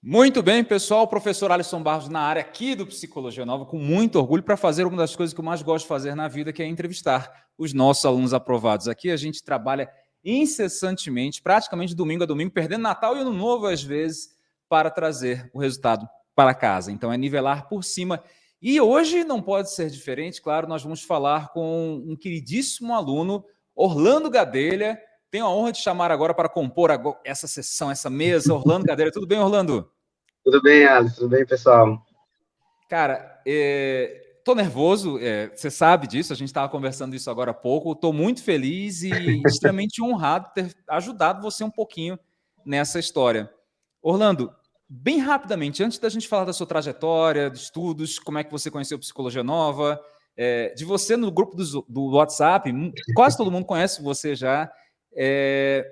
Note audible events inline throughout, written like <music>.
Muito bem, pessoal. O professor Alisson Barros na área aqui do Psicologia Nova, com muito orgulho para fazer uma das coisas que eu mais gosto de fazer na vida, que é entrevistar os nossos alunos aprovados. Aqui a gente trabalha incessantemente, praticamente domingo a domingo, perdendo Natal e Ano Novo às vezes, para trazer o resultado para casa. Então é nivelar por cima. E hoje não pode ser diferente, claro, nós vamos falar com um queridíssimo aluno, Orlando Gadelha, tenho a honra de chamar agora para compor essa sessão, essa mesa. Orlando Gadelha, tudo bem, Orlando? Tudo bem, Alisson, tudo bem, pessoal? Cara, estou é, nervoso, é, você sabe disso, a gente estava conversando isso agora há pouco. Estou muito feliz e <laughs> extremamente honrado ter ajudado você um pouquinho nessa história. Orlando, bem rapidamente, antes da gente falar da sua trajetória, de estudos, como é que você conheceu Psicologia Nova, é, de você no grupo do, do WhatsApp, quase todo mundo conhece você já. É,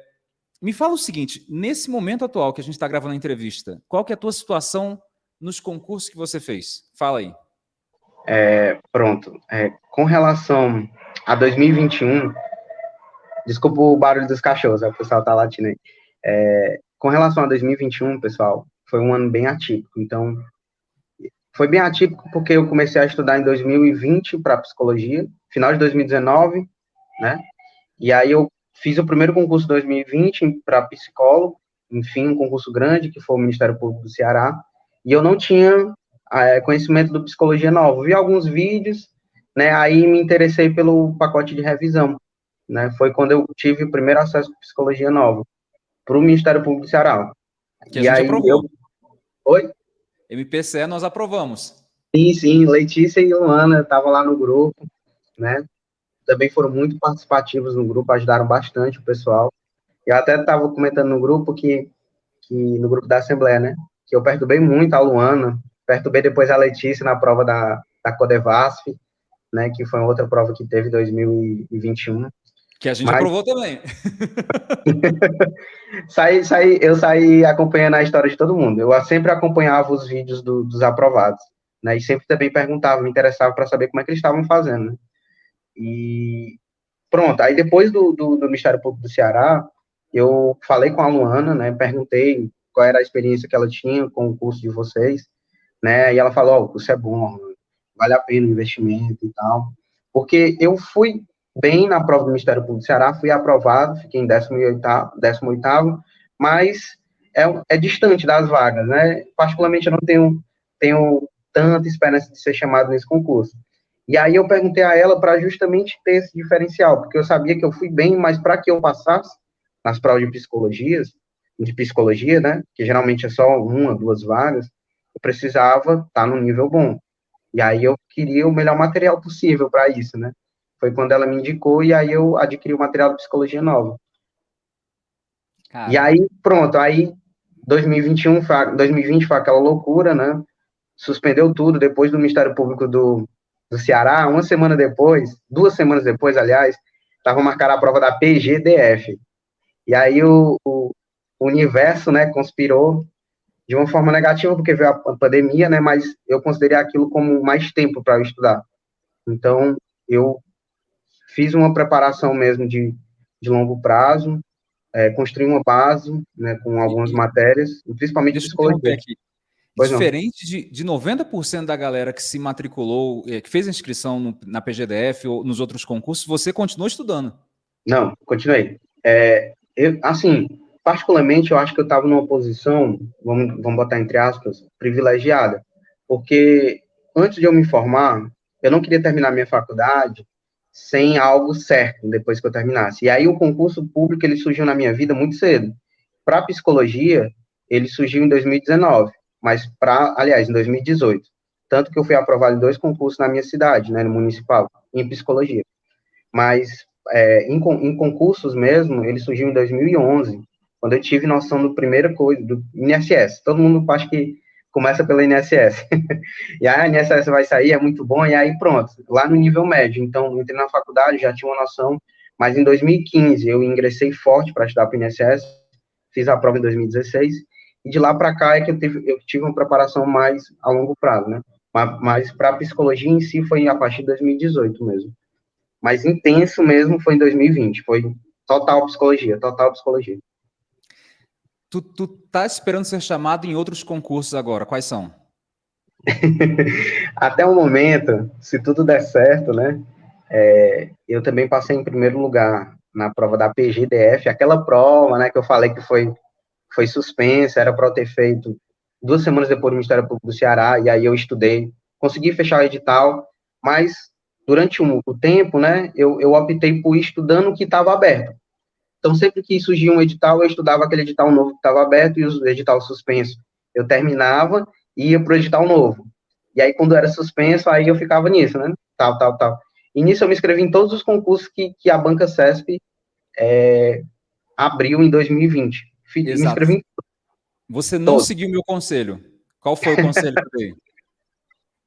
me fala o seguinte, nesse momento atual que a gente está gravando a entrevista, qual que é a tua situação nos concursos que você fez? Fala aí. É, pronto. É, com relação a 2021, desculpa o barulho dos cachorros, o pessoal tá latindo aí. É, com relação a 2021, pessoal, foi um ano bem atípico. Então, foi bem atípico porque eu comecei a estudar em 2020 para psicologia, final de 2019, né? E aí eu Fiz o primeiro concurso 2020 para psicólogo, enfim, um concurso grande, que foi o Ministério Público do Ceará, e eu não tinha é, conhecimento do Psicologia Nova. Vi alguns vídeos, né, aí me interessei pelo pacote de revisão, né, foi quando eu tive o primeiro acesso à Psicologia Nova, para o Ministério Público do Ceará. Que e a gente aí aprovou. Eu... Oi? MPCE nós aprovamos. Sim, sim, Letícia e Luana estavam lá no grupo, né, também foram muito participativos no grupo, ajudaram bastante o pessoal. Eu até estava comentando no grupo que, que, no grupo da Assembleia, né, que eu perturbei muito a Luana, perturbei depois a Letícia na prova da, da Codevasf, né, que foi outra prova que teve em 2021. Que a gente Mas... aprovou também. <laughs> saí, saí, eu saí acompanhando a história de todo mundo. Eu sempre acompanhava os vídeos do, dos aprovados, né? E sempre também perguntava, me interessava para saber como é que eles estavam fazendo, né? E pronto, aí depois do, do, do Ministério Público do Ceará, eu falei com a Luana, né, perguntei qual era a experiência que ela tinha com o curso de vocês, né, e ela falou, ó, oh, o curso é bom, vale a pena o investimento e tal, porque eu fui bem na prova do Ministério Público do Ceará, fui aprovado, fiquei em 18º, 18º mas é, é distante das vagas, né, particularmente eu não tenho, tenho tanta esperança de ser chamado nesse concurso. E aí eu perguntei a ela para justamente ter esse diferencial, porque eu sabia que eu fui bem, mas para que eu passasse nas provas de psicologia, de psicologia, né, que geralmente é só uma, duas vagas, eu precisava estar tá no nível bom. E aí eu queria o melhor material possível para isso, né? Foi quando ela me indicou e aí eu adquiri o material de psicologia nova. E aí, pronto, aí 2021, 2020 foi aquela loucura, né? Suspendeu tudo depois do Ministério Público do do Ceará, uma semana depois, duas semanas depois, aliás, estava marcada a prova da PGDF. E aí o, o, universo, né, conspirou de uma forma negativa, porque veio a pandemia, né, mas eu considerei aquilo como mais tempo para estudar. Então, eu fiz uma preparação mesmo de, de longo prazo, é, construí uma base, né, com algumas matérias, principalmente Deixa psicologia. Aqui. Pois Diferente não. de, de 90% da galera que se matriculou, eh, que fez a inscrição no, na PGDF ou nos outros concursos, você continuou estudando? Não, continuei. É, eu, assim, particularmente, eu acho que eu estava numa posição, vamos, vamos botar entre aspas, privilegiada, porque antes de eu me formar, eu não queria terminar minha faculdade sem algo certo depois que eu terminasse. E aí o concurso público ele surgiu na minha vida muito cedo. Para psicologia, ele surgiu em 2019 mas para, aliás, em 2018. Tanto que eu fui aprovado em dois concursos na minha cidade, né, no municipal, em psicologia. Mas é, em, em, concursos mesmo, ele surgiu em 2011, quando eu tive noção do primeira coisa, do INSS. Todo mundo acha que começa pela INSS. <laughs> e aí a INSS vai sair, é muito bom, e aí pronto, lá no nível médio. Então, entrei na faculdade, já tinha uma noção, mas em 2015 eu ingressei forte para estudar para o INSS, fiz a prova em 2016, e de lá para cá é que eu tive, eu tive uma preparação mais a longo prazo, né? Mas, mas para a psicologia em si foi a partir de 2018 mesmo. Mas intenso mesmo foi em 2020, foi total psicologia, total psicologia. Tu, tu tá esperando ser chamado em outros concursos agora, quais são? <laughs> Até o momento, se tudo der certo, né, é, eu também passei em primeiro lugar na prova da PGDF, aquela prova, né, que eu falei que foi, foi suspensa, era para ter feito duas semanas depois do Ministério Público do Ceará, e aí eu estudei, consegui fechar o edital, mas durante um, o tempo, né, eu, eu optei por ir estudando o que estava aberto. Então, sempre que surgia um edital, eu estudava aquele edital novo que estava aberto e o edital suspenso. Eu terminava e ia para o edital novo. E aí, quando era suspenso, aí eu ficava nisso, né? Tal, tal, tal. E nisso eu me inscrevi em todos os concursos que, que a Banca CESP é, abriu em 2020. Exato. Me Você não todos. seguiu meu conselho. Qual foi o conselho que eu dei? <laughs>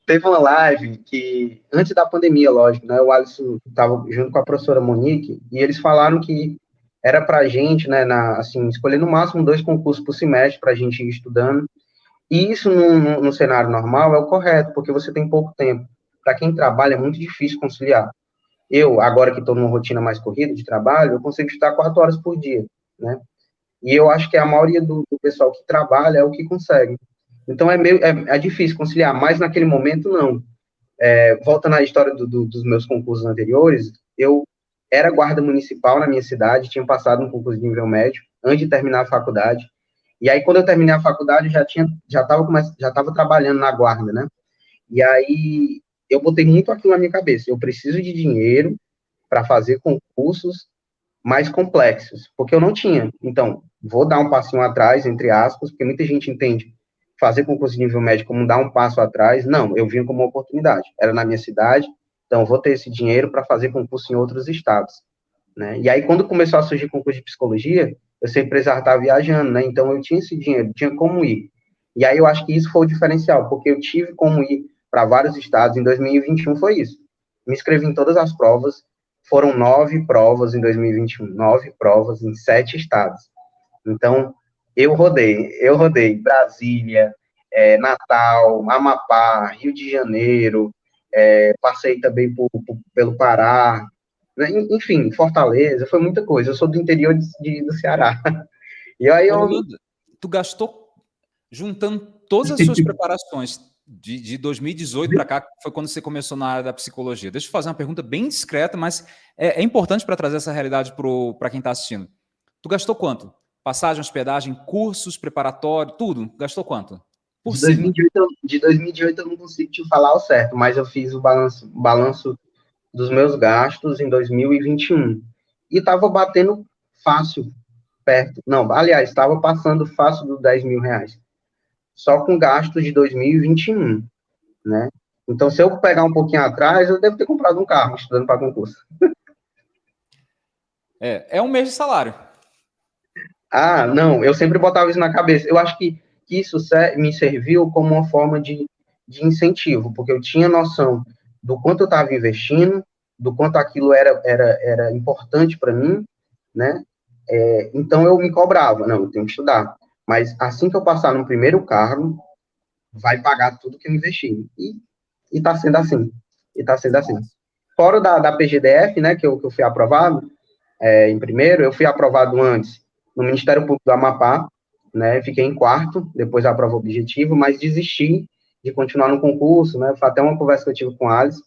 Teve uma live que, antes da pandemia, lógico, né? O Alisson estava junto com a professora Monique, e eles falaram que era para a gente, né, na, assim, escolher no máximo dois concursos por semestre para a gente ir estudando. E isso, no, no, cenário normal, é o correto, porque você tem pouco tempo. Para quem trabalha, é muito difícil conciliar. Eu, agora que estou numa rotina mais corrida de trabalho, eu consigo estudar quatro horas por dia, né? E eu acho que a maioria do, do pessoal que trabalha é o que consegue. Então, é, meio, é, é difícil conciliar, mas naquele momento, não. É, volta na história do, do, dos meus concursos anteriores, eu era guarda municipal na minha cidade, tinha passado um concurso de nível médio antes de terminar a faculdade. E aí, quando eu terminei a faculdade, eu já tinha, já estava já estava trabalhando na guarda, né? E aí, eu botei muito aquilo na minha cabeça. Eu preciso de dinheiro para fazer concursos mais complexos, porque eu não tinha. Então, vou dar um passinho atrás, entre aspas, porque muita gente entende fazer concurso de nível médio como dar um passo atrás. Não, eu vim como uma oportunidade. Era na minha cidade, então, vou ter esse dinheiro para fazer concurso em outros estados. Né? E aí, quando começou a surgir concurso de psicologia, eu sempre estar viajando, né? Então, eu tinha esse dinheiro, tinha como ir. E aí, eu acho que isso foi o diferencial, porque eu tive como ir para vários estados. Em 2021 foi isso. Me inscrevi em todas as provas. Foram nove provas em 2021, nove provas em sete estados. Então, eu rodei, eu rodei Brasília, é, Natal, Amapá, Rio de Janeiro, é, passei também por, por, pelo Pará, né? enfim, Fortaleza, foi muita coisa. Eu sou do interior de, de, do Ceará. <laughs> E aí eu... Tu gastou, juntando todas as suas <laughs> preparações de, de 2018 para cá, foi quando você começou na área da psicologia. Deixa eu fazer uma pergunta bem discreta, mas é, é importante para trazer essa realidade para quem está assistindo. Tu gastou quanto? Passagem, hospedagem, cursos, preparatório, tudo? Gastou quanto? Por de, 2018, de 2018 eu não consigo te falar o certo, mas eu fiz o balanço, balanço dos meus gastos em 2021. E estava batendo fácil, perto. Não, aliás, estava passando fácil dos 10 mil reais. Só com gastos de 2021, né? Então, se eu pegar um pouquinho atrás, eu devo ter comprado um carro estudando para concurso. É, é um mês de salário. Ah, não, eu sempre botava isso na cabeça. Eu acho que que isso me serviu como uma forma de, de incentivo, porque eu tinha noção do quanto eu estava investindo, do quanto aquilo era, era, era importante para mim, né? É, então eu me cobrava, não, eu tenho que estudar. Mas assim que eu passar no primeiro cargo, vai pagar tudo que eu investi. E, está sendo assim. E está sendo assim. Fora da, da PGDF, né, que eu, que eu fui aprovado, é, em primeiro, eu fui aprovado antes no Ministério Público do Amapá, né? Fiquei em quarto, depois da prova objetivo, mas desisti de continuar no concurso, né? Foi até uma conversa que eu tive com o Alice.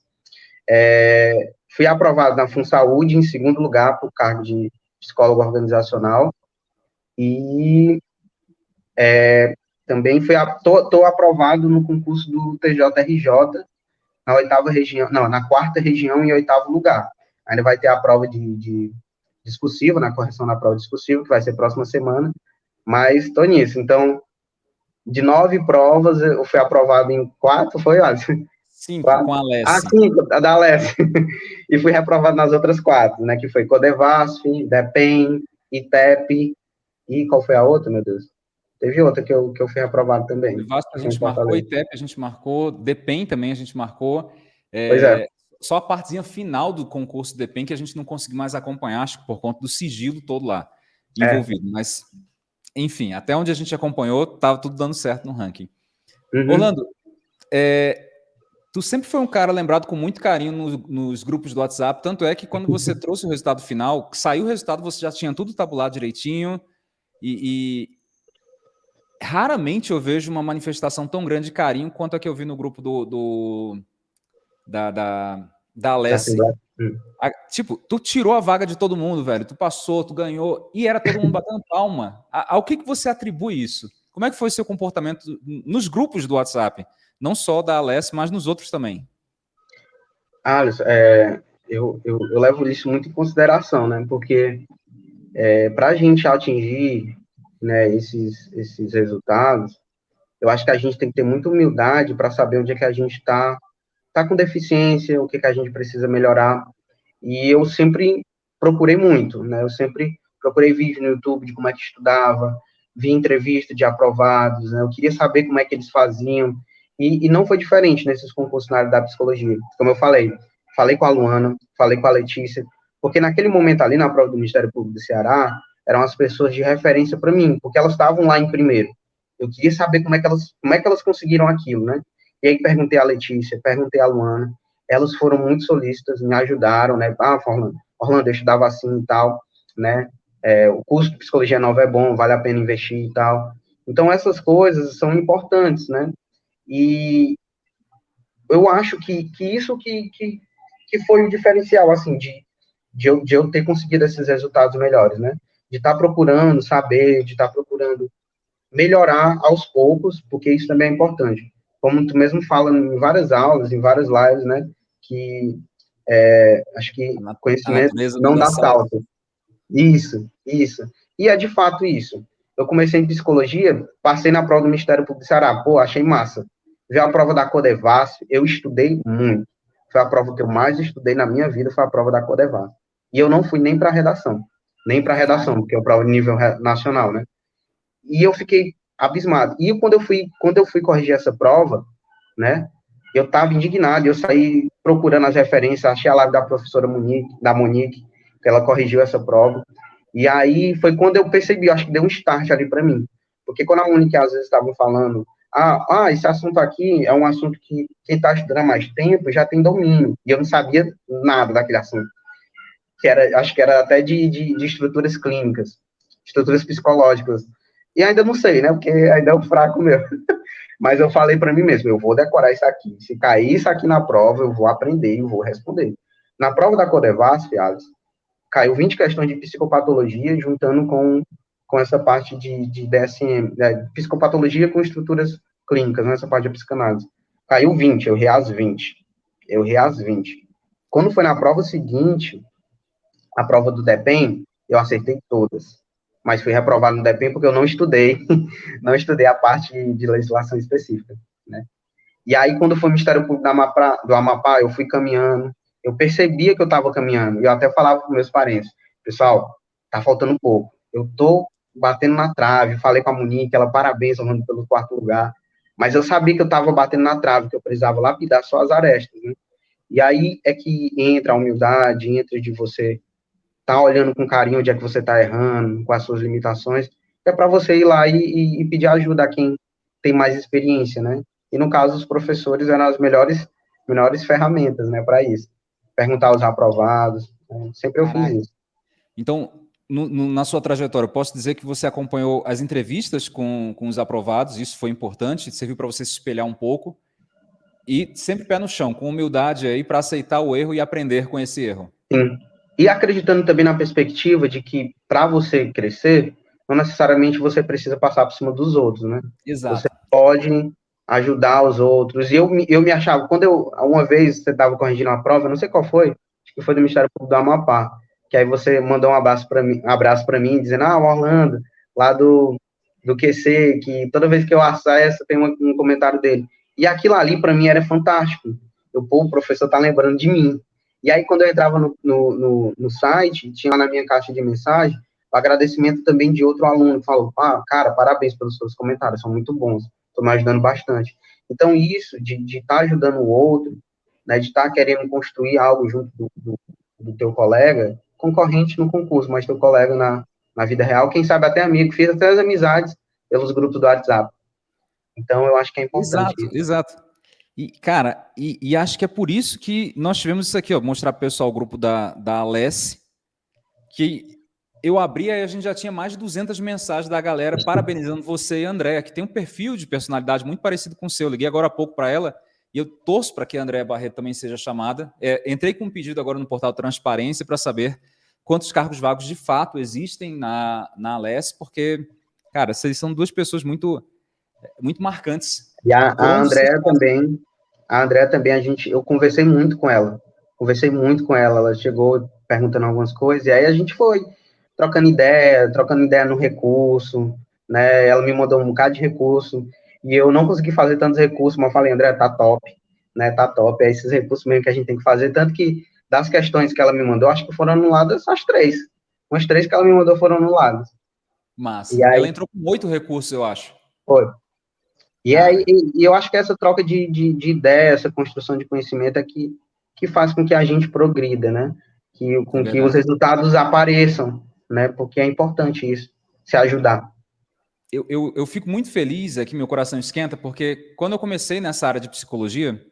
É, fui aprovado na FunSaúde, em segundo lugar, por cargo de psicólogo organizacional. E é, também fui, tô, tô, aprovado no concurso do TJRJ, na oitava região, não, na quarta região e oitavo lugar. Ainda vai ter a prova de, de discursiva, na correção na prova discursiva, que vai ser próxima semana, mas estou nisso. Então, de nove provas, eu fui aprovado em quatro, foi, Alisson? Cinco, quatro. com a Alessi. Ah, cinco, a da Alessi. <laughs> e fui reprovado nas outras quatro, né? Que foi Codevasf, DEPEN, ITEP, e qual foi a outra, meu Deus? Teve outra que eu, que eu fui aprovado também. Codevasf a gente marcou, ITEP a gente marcou, DEPEN também a gente marcou. É, pois é. Só a partezinha final do concurso DEPEN que a gente não conseguiu mais acompanhar, acho que por conta do sigilo todo lá é. envolvido. É. Mas enfim, até onde a gente acompanhou, estava tudo dando certo no ranking. Uhum. Orlando, é, tu sempre foi um cara lembrado com muito carinho no, nos grupos do WhatsApp, tanto é que quando você <laughs> trouxe o resultado final, saiu o resultado, você já tinha tudo tabulado direitinho, e, raramente eu vejo uma manifestação tão grande de carinho quanto a que eu vi no grupo do, do da, da, da Alessi. A, tipo, tu tirou a vaga de todo mundo, velho. Tu passou, tu ganhou, e era todo mundo batendo <laughs> palma. A, ao que, que você atribui isso? Como é que foi seu comportamento nos grupos do WhatsApp? Não só da Alessi, mas nos outros também. Alisson, é, eu, eu, eu, levo isso muito em consideração, né? Porque é, para a gente atingir né, esses, esses resultados, eu acho que a gente tem que ter muita humildade para saber onde é que a gente está tá com deficiência, o que, que a gente precisa melhorar. E eu sempre procurei muito, né? Eu sempre procurei vídeo no YouTube de como é que estudava, vi entrevista de aprovados, né? Eu queria saber como é que eles faziam. E, e não foi diferente nesses concursos na área da psicologia. Como eu falei, falei com a Luana, falei com a Letícia, porque naquele momento ali na prova do Ministério Público do Ceará, eram as pessoas de referência para mim, porque elas estavam lá em primeiro. Eu queria saber como é que elas, como é que elas conseguiram aquilo, né? E aí perguntei a Letícia, perguntei a Luana, elas foram muito solícitas, me ajudaram, né? Ah, Orlando, Orlando eu estudava assim e tal, né? É, o curso de psicologia nova é bom, vale a pena investir e tal. Então, essas coisas são importantes, né? E eu acho que, que isso que, que, que foi o diferencial, assim, de, de, eu, de eu ter conseguido esses resultados melhores, né? De estar tá procurando saber, de estar tá procurando melhorar aos poucos, porque isso também é importante como tu mesmo fala em várias aulas, em várias lives, né, que é, acho que conhecimento não dá salto. Isso, isso. E é de fato isso. Eu comecei em psicologia, passei na prova do Ministério Público do Ceará, pô, achei massa. Vi a prova da Codevas, eu estudei muito. Foi a prova que eu mais estudei na minha vida, foi a prova da Codevas. E eu não fui nem para redação, nem para redação, porque é a prova nível nacional, né? E eu fiquei abismado. E quando eu fui, quando eu fui corrigir essa prova, né, eu estava indignado, eu saí procurando as referências, achei a live da professora Monique, da Monique, que ela corrigiu essa prova. E aí foi quando eu percebi, acho que deu um start ali para mim. Porque quando a Monique às vezes estava falando, ah, ah, esse assunto aqui é um assunto que quem está estudando há mais tempo já tem domínio. E eu não sabia nada daquele assunto. Que era, acho que era até de, de, de estruturas clínicas, estruturas psicológicas. E ainda não sei, né? Porque ainda é um fraco meu. <laughs> Mas eu falei para mim mesmo, eu vou decorar isso aqui. Se cair isso aqui na prova, eu vou aprender e vou responder. Na prova da Codevas, Fiales, caiu 20 questões de psicopatologia, juntando com, com essa parte de, de DSM, né, psicopatologia com estruturas clínicas, nessa né, parte de psicanálise. Caiu 20, eu reas 20. Eu reas 20. Quando foi na prova seguinte, a prova do DEPEN, eu acertei todas mas fui reprovado no DEPEN porque eu não estudei, <laughs> não estudei a parte de legislação específica, né? E aí, quando foi o Ministério Público do Amapá, do Amapá eu fui caminhando, eu percebia que eu estava caminhando, e eu até falava com meus parentes, pessoal, tá faltando pouco, eu tô batendo na trave, falei com a Monique, ela parabéns, Orlando, pelo quarto lugar, mas eu sabia que eu estava batendo na trave, que eu precisava lapidar só as arestas, né? E aí é que entra a humildade, entra de você tá olhando com carinho onde é que você está errando, com as suas limitações, é para você ir lá e, e, e, pedir ajuda a quem tem mais experiência, né? E no caso, os professores eram as melhores, melhores ferramentas, né, para isso. Perguntar aos aprovados, né? sempre eu fiz isso. Então, no, no, na sua trajetória, posso dizer que você acompanhou as entrevistas com, com os aprovados, isso foi importante, serviu para você se espelhar um pouco, e sempre pé no chão, com humildade aí para aceitar o erro e aprender com esse erro. Sim, e acreditando também na perspectiva de que para você crescer, não necessariamente você precisa passar por cima dos outros, né? Exato. Você pode ajudar os outros. E eu, eu me achava, quando eu, uma vez você estava corrigindo uma prova, não sei qual foi, acho que foi do Ministério Público do Amapá, que aí você mandou um abraço para mim, um abraço para mim, dizendo, ah, o Orlando, lá do, do QC, que toda vez que eu acesso tem um, um comentário dele. E aquilo ali, para mim, era fantástico. Eu, pô, o professor tá lembrando de mim. E aí, quando eu entrava no, no, no, no site, tinha lá na minha caixa de mensagem o agradecimento também de outro aluno que falou: ah, cara, parabéns pelos seus comentários, são muito bons, estão me ajudando bastante. Então, isso de estar tá ajudando o outro, né, de estar tá querendo construir algo junto do, do, do, teu colega, concorrente no concurso, mas teu colega na, na vida real, quem sabe até amigo, fiz até as amizades pelos grupos do WhatsApp. Então, eu acho que é importante. Exato, exato. E, cara, e, e, acho que é por isso que nós tivemos isso aqui, ó, mostrar para o pessoal o grupo da, da Alessi, que eu abri e a gente já tinha mais de 200 mensagens da galera parabenizando você e a Andréa, que tem um perfil de personalidade muito parecido com o seu. Eu liguei agora há pouco para ela e eu torço para que a Andréa Barreto também seja chamada. É, entrei com um pedido agora no portal Transparência para saber quantos cargos vagos de fato existem na, na Aless, porque, cara, vocês são duas pessoas muito, muito marcantes. E a, a Andréa também, a Andréa também, a gente, eu conversei muito com ela, conversei muito com ela, ela chegou perguntando algumas coisas, e aí a gente foi trocando ideia, trocando ideia no recurso, né, ela me mandou um bocado de recurso, e eu não consegui fazer tantos recursos, mas eu falei, André, tá top, né, tá top, é esses recursos mesmo que a gente tem que fazer, tanto que das questões que ela me mandou, acho que foram anuladas as três, umas três que ela me mandou foram anuladas. Mas aí, ela entrou com oito recursos, eu acho. Foi. E, ah. aí, e, eu acho que essa troca de, de, de ideia, essa construção de conhecimento é que, que faz com que a gente progrida, né? Que, com é que os resultados apareçam, né? Porque é importante isso, se ajudar eu, eu, eu fico muito feliz aqui, meu coração esquenta, porque quando eu comecei nessa área de psicologia,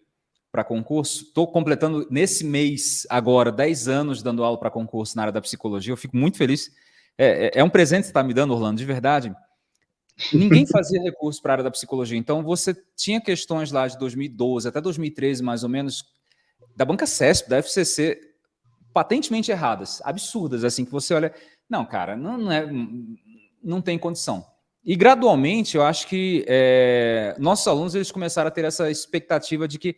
para concurso, estou completando nesse mês agora 10 anos dando aula para concurso na área da psicologia, eu fico muito feliz. É, é, é um presente que você está me dando, Orlando, de verdade. Ninguém fazia recurso para a área da psicologia, então você tinha questões lá de 2012 até 2013, mais ou menos, da banca CESP, da FCC, patentemente erradas, absurdas, assim, que você olha, não, cara, não, não, é, não tem condição. E gradualmente, eu acho que é, nossos alunos eles começaram a ter essa expectativa de que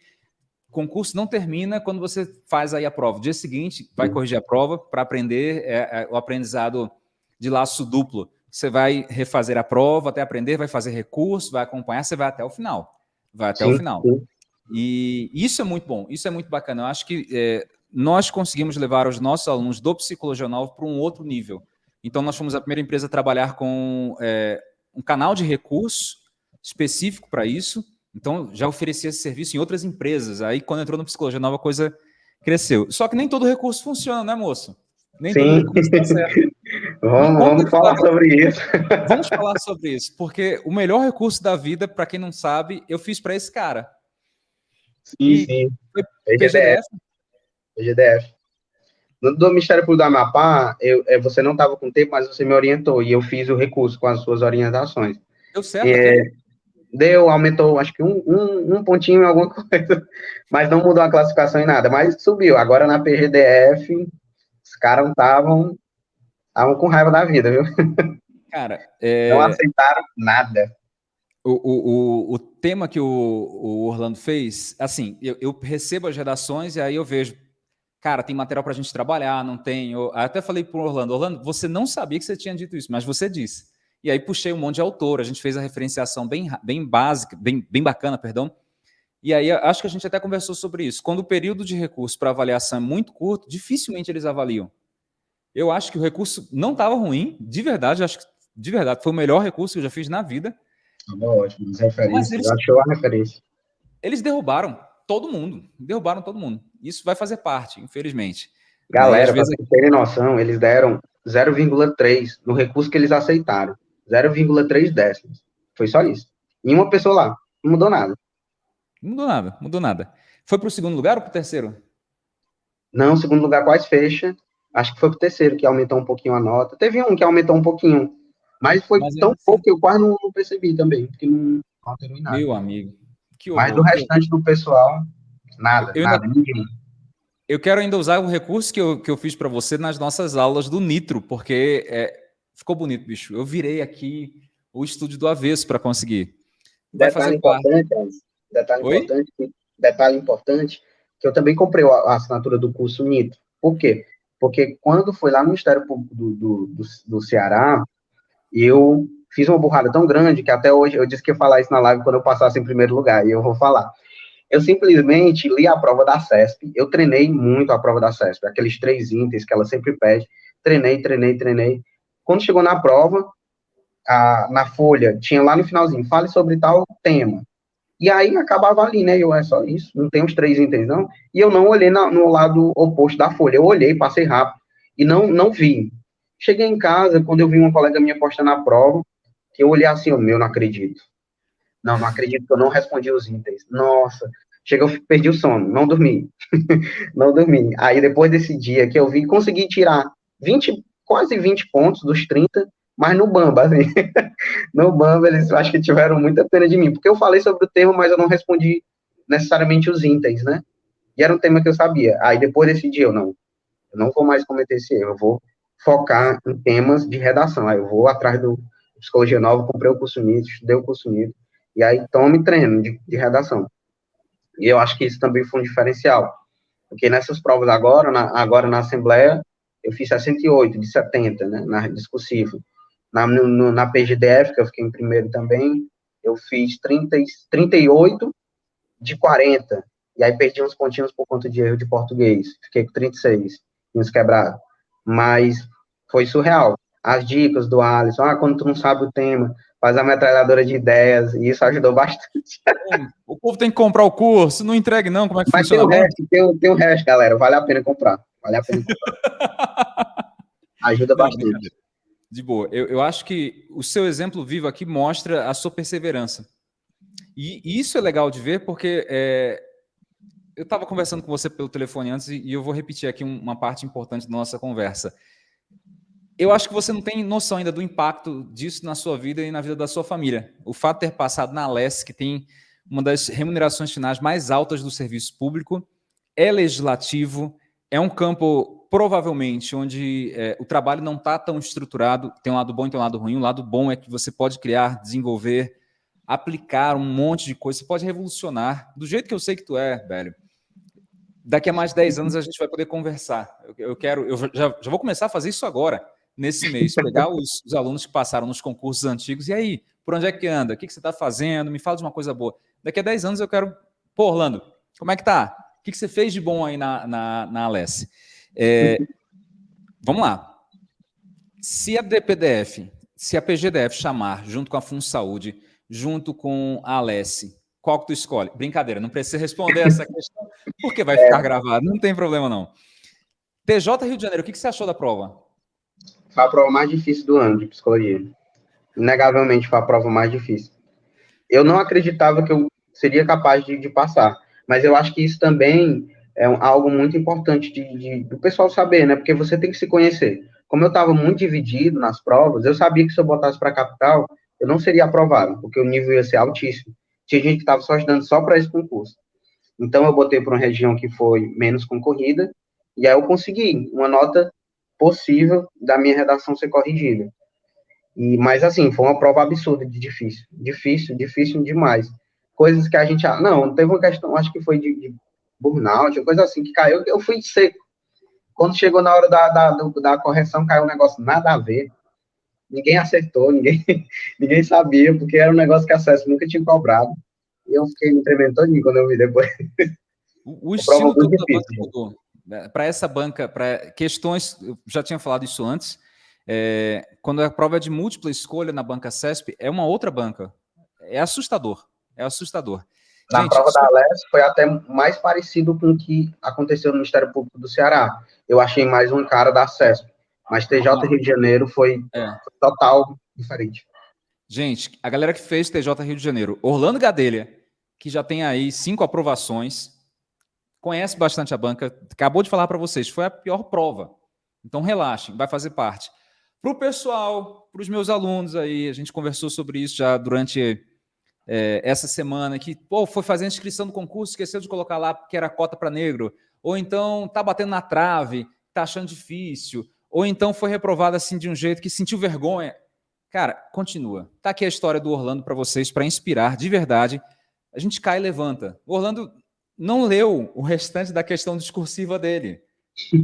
concurso não termina quando você faz aí a prova. dia seguinte, vai corrigir a prova para aprender é, é, o aprendizado de laço duplo. Você vai refazer a prova até aprender, vai fazer recurso, vai acompanhar, você vai até o final. Vai até sim, o final. Sim. E isso é muito bom, isso é muito bacana. Eu acho que é, nós conseguimos levar os nossos alunos do Psicologia Nova para um outro nível. Então, nós fomos a primeira empresa a trabalhar com é, um canal de recurso específico para isso. Então, já oferecia esse serviço em outras empresas. Aí, quando entrou no Psicologia Nova, a coisa cresceu. Só que nem todo recurso funciona, né, moço? Nem Sim. todo recurso tá certo. <laughs> vamos, vamos falar sobre isso. <laughs> Vamos falar sobre isso, porque o melhor recurso da vida, para quem não sabe, eu fiz para esse cara. Sim, e sim. PGDF. PGDF. No do Ministério Público do Amapá, eu, é, você não estava com tempo, mas você me orientou e eu fiz o recurso com as suas orientações. Deu certo? É, deu, aumentou, acho que um, um, um pontinho em alguma <laughs> coisa, mas não mudou a classificação em nada, mas subiu. Agora na PGDF, os caras estavam estavam com raiva da vida, viu? Cara, <laughs> é... não aceitaram nada. O, o, o, o tema que o, o Orlando fez, assim, eu, eu recebo as redações e aí eu vejo cara, tem material para a gente trabalhar, não tem. Eu até falei para o Orlando, Orlando, você não sabia que você tinha dito isso, mas você disse. E aí puxei um monte de autor, a gente fez a referenciação bem, bem básica, bem, bem bacana, perdão. E aí acho que a gente até conversou sobre isso. Quando o período de recurso para avaliação é muito curto, dificilmente eles avaliam. Eu acho que o recurso não estava ruim, de verdade, acho que de verdade foi o melhor recurso que eu já fiz na vida. Ótimo, referências, Mas eles, achou a referência. Eles derrubaram todo mundo, derrubaram todo mundo. Isso vai fazer parte, infelizmente. Galera, para vocês terem noção, eles deram 0,3 no recurso que eles aceitaram. 0,3 décimos. Foi só isso. E uma pessoa lá. Não mudou nada. Não mudou nada, mudou nada. Foi para o segundo lugar ou para o terceiro? Não, segundo lugar quase fecha. Acho que foi o terceiro que aumentou um pouquinho a nota. Teve um que aumentou um pouquinho. Mas foi mas tão pouco que eu quase não, não percebi também. Porque não alterou em nada. Meu amigo. mas do restante do pessoal, Nada, eu nada, ainda, ninguém. Eu quero ainda usar o recurso que eu, que eu fiz para você nas nossas aulas do Nitro, porque é, ficou bonito, bicho. Eu virei aqui o estúdio do avesso para conseguir. Vai detalhe importante, detalhe importante, detalhe importante, que eu também comprei a assinatura do curso Nitro. Por quê? Porque quando foi lá no Ministério Público do, do, do, do Ceará, eu fiz uma burrada tão grande que até hoje eu disse que ia falar isso na live quando eu passasse em primeiro lugar, e eu vou falar. Eu simplesmente li a prova da CESP, eu treinei muito a prova da CESP, aqueles três itens que ela sempre pede, treinei, treinei, treinei. Quando chegou na prova, a, na folha, tinha lá no finalzinho, fale sobre tal tema. E aí acabava ali, né? Eu, é só isso, não tem os três itens, não. E eu não olhei no lado oposto da folha, eu olhei, passei rápido, e não, não vi. Cheguei em casa, quando eu vi uma colega minha postando a prova, que eu olhei assim, o meu, não acredito. Não, não acredito que eu não respondi os itens. Nossa, chegou, perdi o sono, não dormi. <laughs> não dormi. Aí depois desse dia que eu vi, consegui tirar 20 quase 20 pontos dos 30, mas no Bamba, assim, <laughs> no Bamba eles acho que tiveram muita pena de mim, porque eu falei sobre o tema, mas eu não respondi necessariamente os itens, né? E era um tema que eu sabia. Aí depois decidi, eu não, eu não vou mais cometer esse erro, eu vou focar em temas de redação. Aí eu vou atrás do Psicologia Nova, comprei o curso NIT, estudei o curso NIT, e aí tome treino de, de redação. E eu acho que isso também foi um diferencial. Porque nessas provas agora, na, agora na Assembleia, eu fiz 68 de 70, né, na discursiva. Na, no, na PGDF, que eu fiquei em primeiro também, eu fiz 30, 38 de 40. E aí perdi uns pontinhos por conta de erro de português. Fiquei com 36, uns quebrados. Mas foi surreal. As dicas do Alisson, ah, quando tu não sabe o tema, faz a metralhadora de ideias, e isso ajudou <laughs> bastante. o povo tem que comprar o curso, não entregue não, como é que Mas funciona? Tem o, resto, tem, tem o resto, galera, vale a pena comprar, vale a pena <laughs> comprar. Ajuda bastante. De boa, eu, eu acho que o seu exemplo vivo aqui mostra a sua perseverança. E, e isso é legal de ver, porque é, eu estava conversando com você pelo telefone antes, e, e eu vou repetir aqui uma parte importante da nossa conversa eu acho que você não tem noção ainda do impacto disso na sua vida e na vida da sua família. O fato de ter passado na LES, que tem uma das remunerações finais mais altas do serviço público, é legislativo, é um campo, provavelmente, onde é, o trabalho não está tão estruturado, tem um lado bom e tem um lado ruim. O lado bom é que você pode criar, desenvolver, aplicar um monte de coisa, você pode revolucionar, do jeito que eu sei que tu é, velho. Daqui a mais de 10 anos a gente vai poder conversar. Eu, eu quero, eu já, já vou começar a fazer isso agora nesse mês, pegar os, os, alunos que passaram nos concursos antigos, e aí, por onde é que anda? O que, que você está fazendo? Me fala de uma coisa boa. Daqui a 10 anos eu quero... Pô, Orlando, como é que tá? O que, que você fez de bom aí na, na, na Alesse? É, vamos lá. Se a DPDF, se a PGDF chamar, junto com a FunSaúde, junto com a Alesse, qual que tu escolhe? Brincadeira, não precisa responder essa questão, porque vai ficar gravado, não tem problema não. TJ Rio de Janeiro, o que, que você achou da prova? Foi a prova mais difícil do ano de psicologia. Inegavelmente foi a prova mais difícil. Eu não acreditava que eu seria capaz de, de passar, mas eu acho que isso também é algo muito importante de, de, do pessoal saber, né? Porque você tem que se conhecer. Como eu estava muito dividido nas provas, eu sabia que se eu botasse para a capital, eu não seria aprovado, porque o nível ia ser altíssimo. Tinha gente que estava só estudando só para esse concurso. Então, eu botei para uma região que foi menos concorrida, e aí eu consegui uma nota possível da minha redação ser corrigida. E, mas, assim, foi uma prova absurda de difícil. Difícil, difícil demais. Coisas que a gente... Não, teve uma questão, acho que foi de, de burnout, coisa assim, que caiu, eu fui seco. Quando chegou na hora da, da, da correção, caiu um negócio nada a ver. Ninguém acertou, ninguém, <laughs> ninguém sabia, porque era um negócio que a CES nunca tinha cobrado. E eu fiquei me tremendo todinho quando eu vi depois. O, o <laughs> estilo do mudou. Né, para essa banca, para questões, eu já tinha falado isso antes, é, quando a prova é de múltipla escolha na banca CESP, é uma outra banca. É assustador, é assustador. Na Gente, prova isso... da Alex foi até mais parecido com o que aconteceu no Ministério Público do Ceará. Eu achei mais um cara da CESP, mas TJ ah, Rio de Janeiro foi, é. foi total diferente. Gente, a galera que fez TJ Rio de Janeiro, Orlando Gadelha, que já tem aí cinco aprovações, conhece bastante a banca, acabou de falar para vocês, foi a pior prova. Então relaxem, vai fazer parte. Para o pessoal, para os meus alunos aí, a gente conversou sobre isso já durante é, essa semana, que pô, foi fazer a inscrição do concurso, esqueceu de colocar lá que era cota para negro, ou então tá batendo na trave, tá achando difícil, ou então foi reprovado assim de um jeito que sentiu vergonha. Cara, continua. Tá aqui a história do Orlando para vocês, para inspirar de verdade. A gente cai e levanta. O Orlando não leu o restante da questão discursiva dele.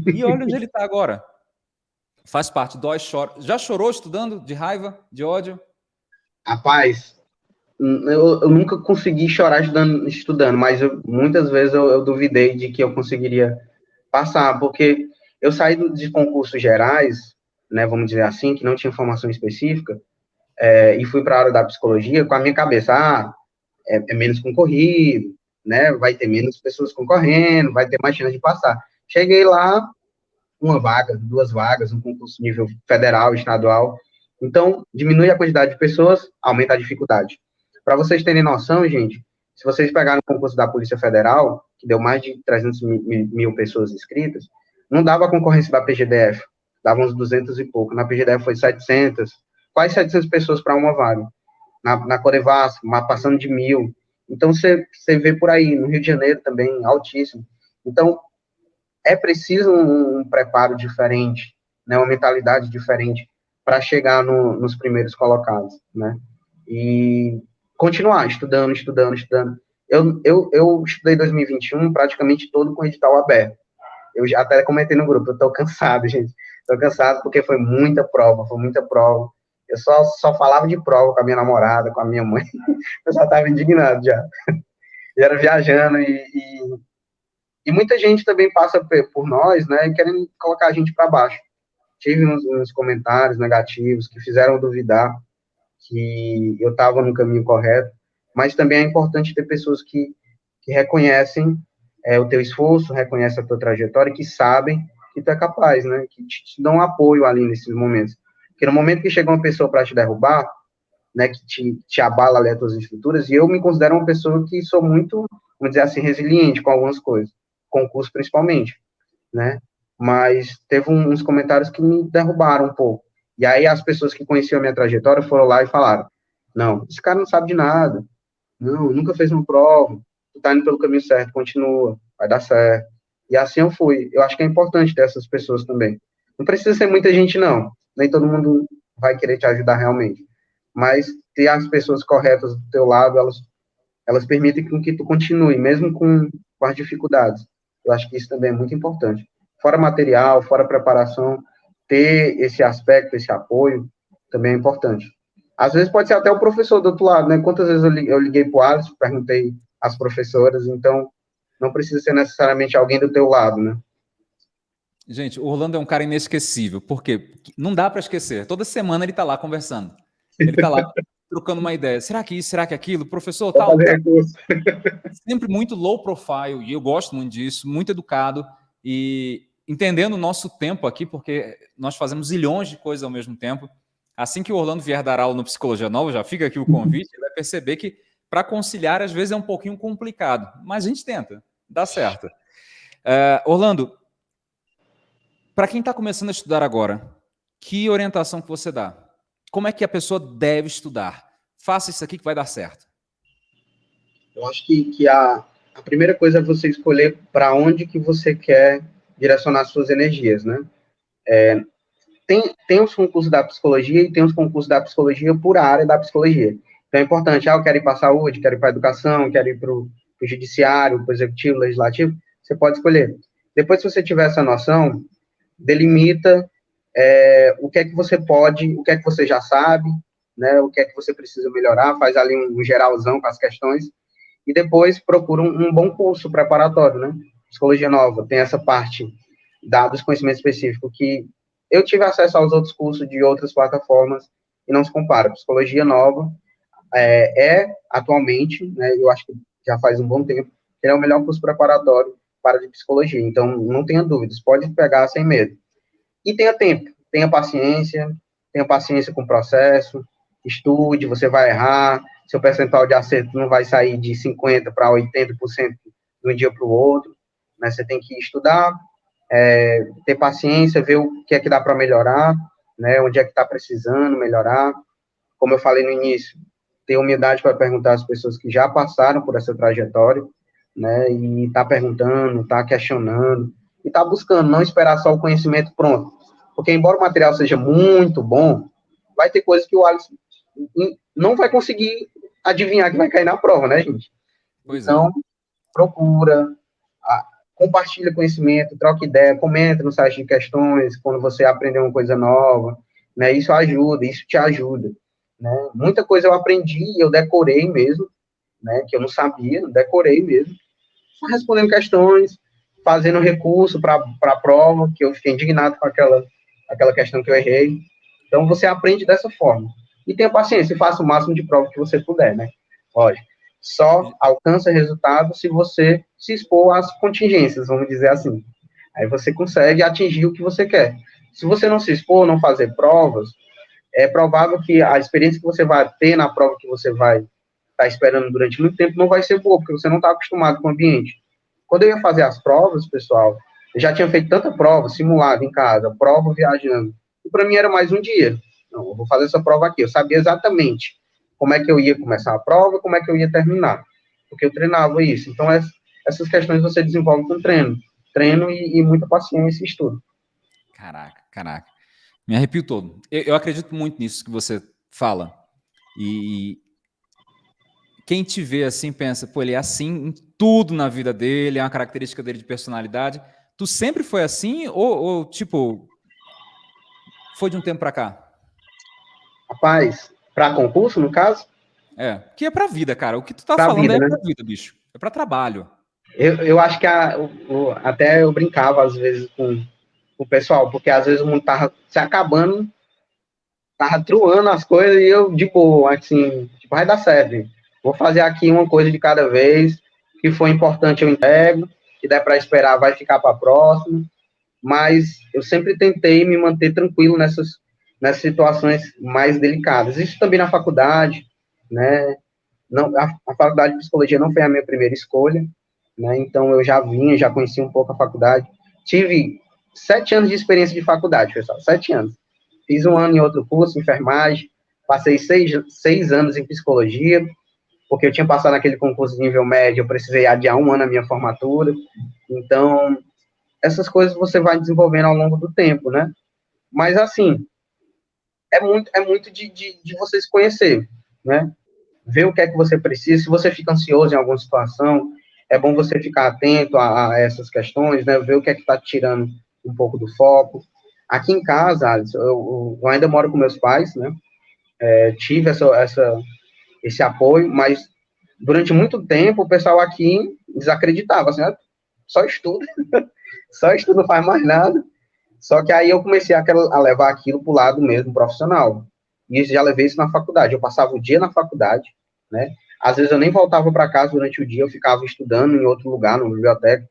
E olha onde ele está agora. Faz parte, dói, chora. Já chorou estudando de raiva, de ódio? Rapaz, eu, eu nunca consegui chorar estudando, estudando mas eu, muitas vezes eu, eu, duvidei de que eu conseguiria passar, porque eu saí de concursos gerais, né, vamos dizer assim, que não tinha formação específica, é, e fui para a área da psicologia com a minha cabeça, ah, é, é menos concorrido, né? Vai ter menos pessoas concorrendo, vai ter mais chance de passar. Cheguei lá, uma vaga, duas vagas, um concurso nível federal, estadual. Então, diminui a quantidade de pessoas, aumenta a dificuldade. Para vocês terem noção, gente, se vocês pegarem o concurso da Polícia Federal, que deu mais de 300 mil, mil pessoas inscritas, não dava a concorrência da PGDF, dava uns 200 e pouco. Na PGDF foi 700, quase 700 pessoas para uma vaga. Na, na Corevasco, passando de mil. Então, você vê por aí, no Rio de Janeiro também, altíssimo. Então, é preciso um, um preparo diferente, né, uma mentalidade diferente para chegar no, nos primeiros colocados, né? E continuar estudando, estudando, estudando. Eu, eu, eu estudei 2021 praticamente todo com edital aberto. Eu já até comentei no grupo, eu tô cansado, <laughs> gente. Tô cansado porque foi muita prova, foi muita prova. Eu só, só falava de prova com a minha namorada, com a minha mãe. <laughs> Eu já estava indignado já. Eu era viajando e, e, e, muita gente também passa por nós, né, querendo colocar a gente para baixo. Tive uns, uns, comentários negativos que fizeram duvidar que eu estava no caminho correto, mas também é importante ter pessoas que, que reconhecem é, o teu esforço, reconhecem a tua trajetória, que sabem que tu é capaz, né, que te, te dão apoio ali nesses momentos. Porque no momento que chega uma pessoa para te derrubar, né, que te, te abala ali as tuas estruturas, e eu me considero uma pessoa que sou muito, vamos dizer assim, resiliente com algumas coisas, concurso principalmente, né, mas teve uns comentários que me derrubaram um pouco, e aí as pessoas que conheciam a minha trajetória foram lá e falaram, não, esse cara não sabe de nada, não, nunca fez uma prova, tu tá indo pelo caminho certo, continua, vai dar certo, e assim eu fui, eu acho que é importante ter essas pessoas também, não precisa ser muita gente não, nem todo mundo vai querer te ajudar realmente. Mas ter as pessoas corretas do teu lado, elas, elas permitem que tu continue, mesmo com, com as dificuldades. Eu acho que isso também é muito importante. Fora material, fora preparação, ter esse aspecto, esse apoio, também é importante. Às vezes pode ser até o professor do outro lado, né? Quantas vezes eu liguei, eu liguei para o Alisson, perguntei às professoras, então não precisa ser necessariamente alguém do teu lado, né? Gente, o Orlando é um cara inesquecível, porque não dá para esquecer. Toda semana ele está lá conversando. Ele está lá <laughs> trocando uma ideia. Será que isso? Será que aquilo? Professor, tal. tal. Sempre muito low profile, e eu gosto muito disso, muito educado, e entendendo o nosso tempo aqui, porque nós fazemos zilhões de coisas ao mesmo tempo. Assim que o Orlando vier dar aula no Psicologia Nova, já fica aqui o convite, ele vai perceber que para conciliar, às vezes, é um pouquinho complicado, mas a gente tenta, dá certo. Uh, Orlando, para quem está começando a estudar agora, que orientação que você dá? Como é que a pessoa deve estudar? Faça isso aqui que vai dar certo. Eu acho que, que a, a primeira coisa é você escolher para onde que você quer direcionar suas energias, né? É, tem, tem os concursos da psicologia e tem os concursos da psicologia por área da psicologia. Então é importante, ah, eu quero ir para a saúde, quero ir para a educação, quero ir para o judiciário, para o executivo, legislativo, você pode escolher. Depois, se você tiver essa noção, delimita é, o que é que você pode, o que é que você já sabe, né, o que é que você precisa melhorar, faz ali um, geralzão com as questões, e depois procura um, um, bom curso preparatório, né? Psicologia Nova tem essa parte da, dos conhecimentos específicos que eu tive acesso aos outros cursos de outras plataformas e não se compara. Psicologia Nova é, é atualmente, né, eu acho que já faz um bom tempo, ele é o melhor curso preparatório para de psicologia. Então, não tenha dúvidas, pode pegar sem medo. E tenha tempo, tenha paciência, tenha paciência com o processo, estude, você vai errar, seu percentual de acerto não vai sair de 50% para 80% de um dia para o outro, né? Você tem que estudar, é, ter paciência, ver o que é que dá para melhorar, né? Onde é que está precisando melhorar. Como eu falei no início, ter humildade para perguntar às pessoas que já passaram por essa trajetória, né, e tá perguntando, tá questionando, e tá buscando, não esperar só o conhecimento pronto. Porque, embora o material seja muito bom, vai ter coisas que o Alisson não vai conseguir adivinhar que vai cair na prova, né, gente? Pois é. então, é. procura, compartilha conhecimento, troca ideia, comenta no site de questões, quando você aprender uma coisa nova, né, isso ajuda, isso te ajuda, né, muita coisa eu aprendi, eu decorei mesmo, né, que eu não sabia, decorei mesmo, respondendo questões, fazendo recurso para a prova, que eu fiquei indignado com aquela, aquela questão que eu errei. Então, você aprende dessa forma. E tenha paciência, faça o máximo de prova que você puder, né? Lógico. Só alcança resultado se você se expor às contingências, vamos dizer assim. Aí você consegue atingir o que você quer. Se você não se expor, não fazer provas, é provável que a experiência que você vai ter na prova que você vai está esperando durante muito tempo não vai ser boa, porque você não está acostumado com o ambiente. Quando eu ia fazer as provas, pessoal, Eu já tinha feito tanta prova, simulada em casa, prova viajando. E para mim era mais um dia. Não, eu vou fazer essa prova aqui. Eu sabia exatamente como é que eu ia começar a prova, como é que eu ia terminar. Porque eu treinava isso. Então, essas questões você desenvolve com treino. Treino e, e muita paciência e estudo. Caraca, caraca. Me arrepio todo. Eu, eu acredito muito nisso que você fala. E quem te vê assim pensa, pô, ele é assim em tudo na vida dele, é uma característica dele de personalidade. Tu sempre foi assim ou, ou tipo, foi de um tempo para cá? Rapaz, para concurso, no caso? É, que é para vida, cara. O que tu tá pra falando vida, é né? para vida, bicho. É para trabalho. Eu, eu acho que a, até eu brincava às vezes com, com, o pessoal, porque às vezes o mundo tava se acabando, tava truando as coisas e eu, de boa, assim, tipo, vai dar certo. Vou fazer aqui uma coisa de cada vez, que for importante eu entrego, que der para esperar vai ficar para próximo. Mas eu sempre tentei me manter tranquilo nessas nessas situações mais delicadas. Isso também na faculdade, né? Não, a, a, faculdade de psicologia não foi a minha primeira escolha, né? Então eu já vinha, já conhecia um pouco a faculdade. Tive sete anos de experiência de faculdade, pessoal, sete anos. Fiz um ano em outro curso, enfermagem, passei seis, seis anos em psicologia, porque eu tinha passado naquele concurso de nível médio, eu precisei adiar um ano a minha formatura. Então, essas coisas você vai desenvolvendo ao longo do tempo, né? Mas, assim, é muito, é muito de, de, de você se conhecer, né? Ver o que é que você precisa. Se você fica ansioso em alguma situação, é bom você ficar atento a, a essas questões, né? Ver o que é que está tirando um pouco do foco. Aqui em casa, Alisson, eu, eu ainda moro com meus pais, né? É, tive essa, essa, esse apoio, mas durante muito tempo o pessoal aqui desacreditava, assim, ah, só estuda, <laughs> só estuda, não faz mais nada. Só que aí eu comecei a, a levar aquilo para o lado mesmo profissional. E já levei isso na faculdade. Eu passava o dia na faculdade, né? Às vezes eu nem voltava para casa durante o dia, eu ficava estudando em outro lugar, na biblioteca.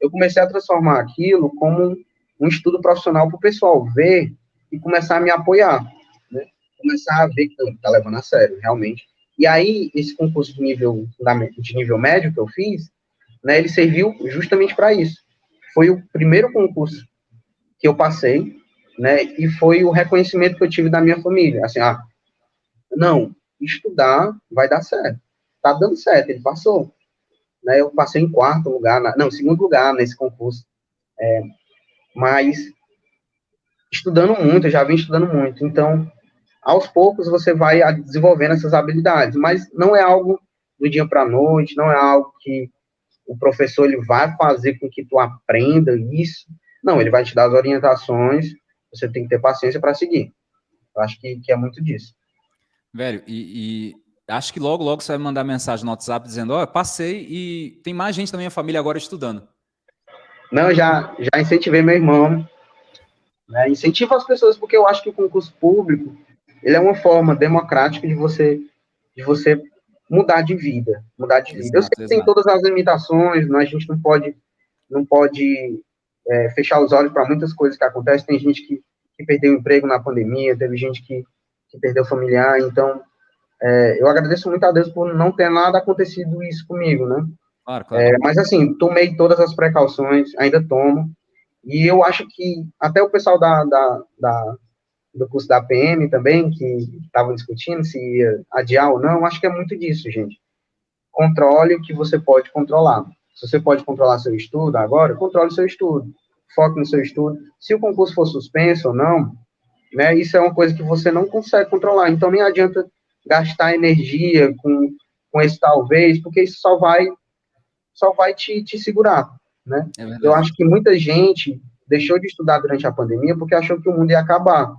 Eu comecei a transformar aquilo como um estudo profissional para o pessoal ver e começar a me apoiar, né? Começar a ver que está levando a sério, realmente. E aí, esse concurso de nível, de nível médio que eu fiz, né, ele serviu justamente para isso. Foi o primeiro concurso que eu passei, né? E foi o reconhecimento que eu tive da minha família. Assim, ah, não, estudar vai dar certo. Tá dando certo, ele passou. Né, eu passei em quarto lugar, na, não, segundo lugar nesse concurso. É, mas estudando muito, eu já vim estudando muito. Então, aos poucos você vai desenvolvendo essas habilidades, mas não é algo do dia para a noite, não é algo que o professor ele vai fazer com que tu aprenda isso, não, ele vai te dar as orientações, você tem que ter paciência para seguir. Eu acho que, que é muito disso. Velho, e, e, acho que logo, logo você vai mandar mensagem no WhatsApp dizendo, ó, oh, passei e tem mais gente da minha família agora estudando. Não, já, já incentivei meu irmão, né, incentivo as pessoas, porque eu acho que o concurso público, ele é uma forma democrática de você, de você mudar de vida, mudar de vida. Exato, eu sei que exato. tem todas as limitações, né, a gente não pode, não pode é, fechar os olhos para muitas coisas que acontecem. Tem gente que, que perdeu emprego na pandemia, teve gente que, que perdeu familiar. Então, é, eu agradeço muito a Deus por não ter nada acontecido isso comigo, né? Claro, claro. É, mas, assim, tomei todas as precauções, ainda tomo. E eu acho que até o pessoal da, da, da do curso da PM também, que estavam discutindo se ia adiar ou não, acho que é muito disso, gente. Controle o que você pode controlar. Se você pode controlar seu estudo agora, controle seu estudo. Foque no seu estudo. Se o concurso for suspenso ou não, né, isso é uma coisa que você não consegue controlar. Então, nem adianta gastar energia com, com esse talvez, porque isso só vai só vai te, te segurar, né? É Eu acho que muita gente deixou de estudar durante a pandemia porque achou que o mundo ia acabar.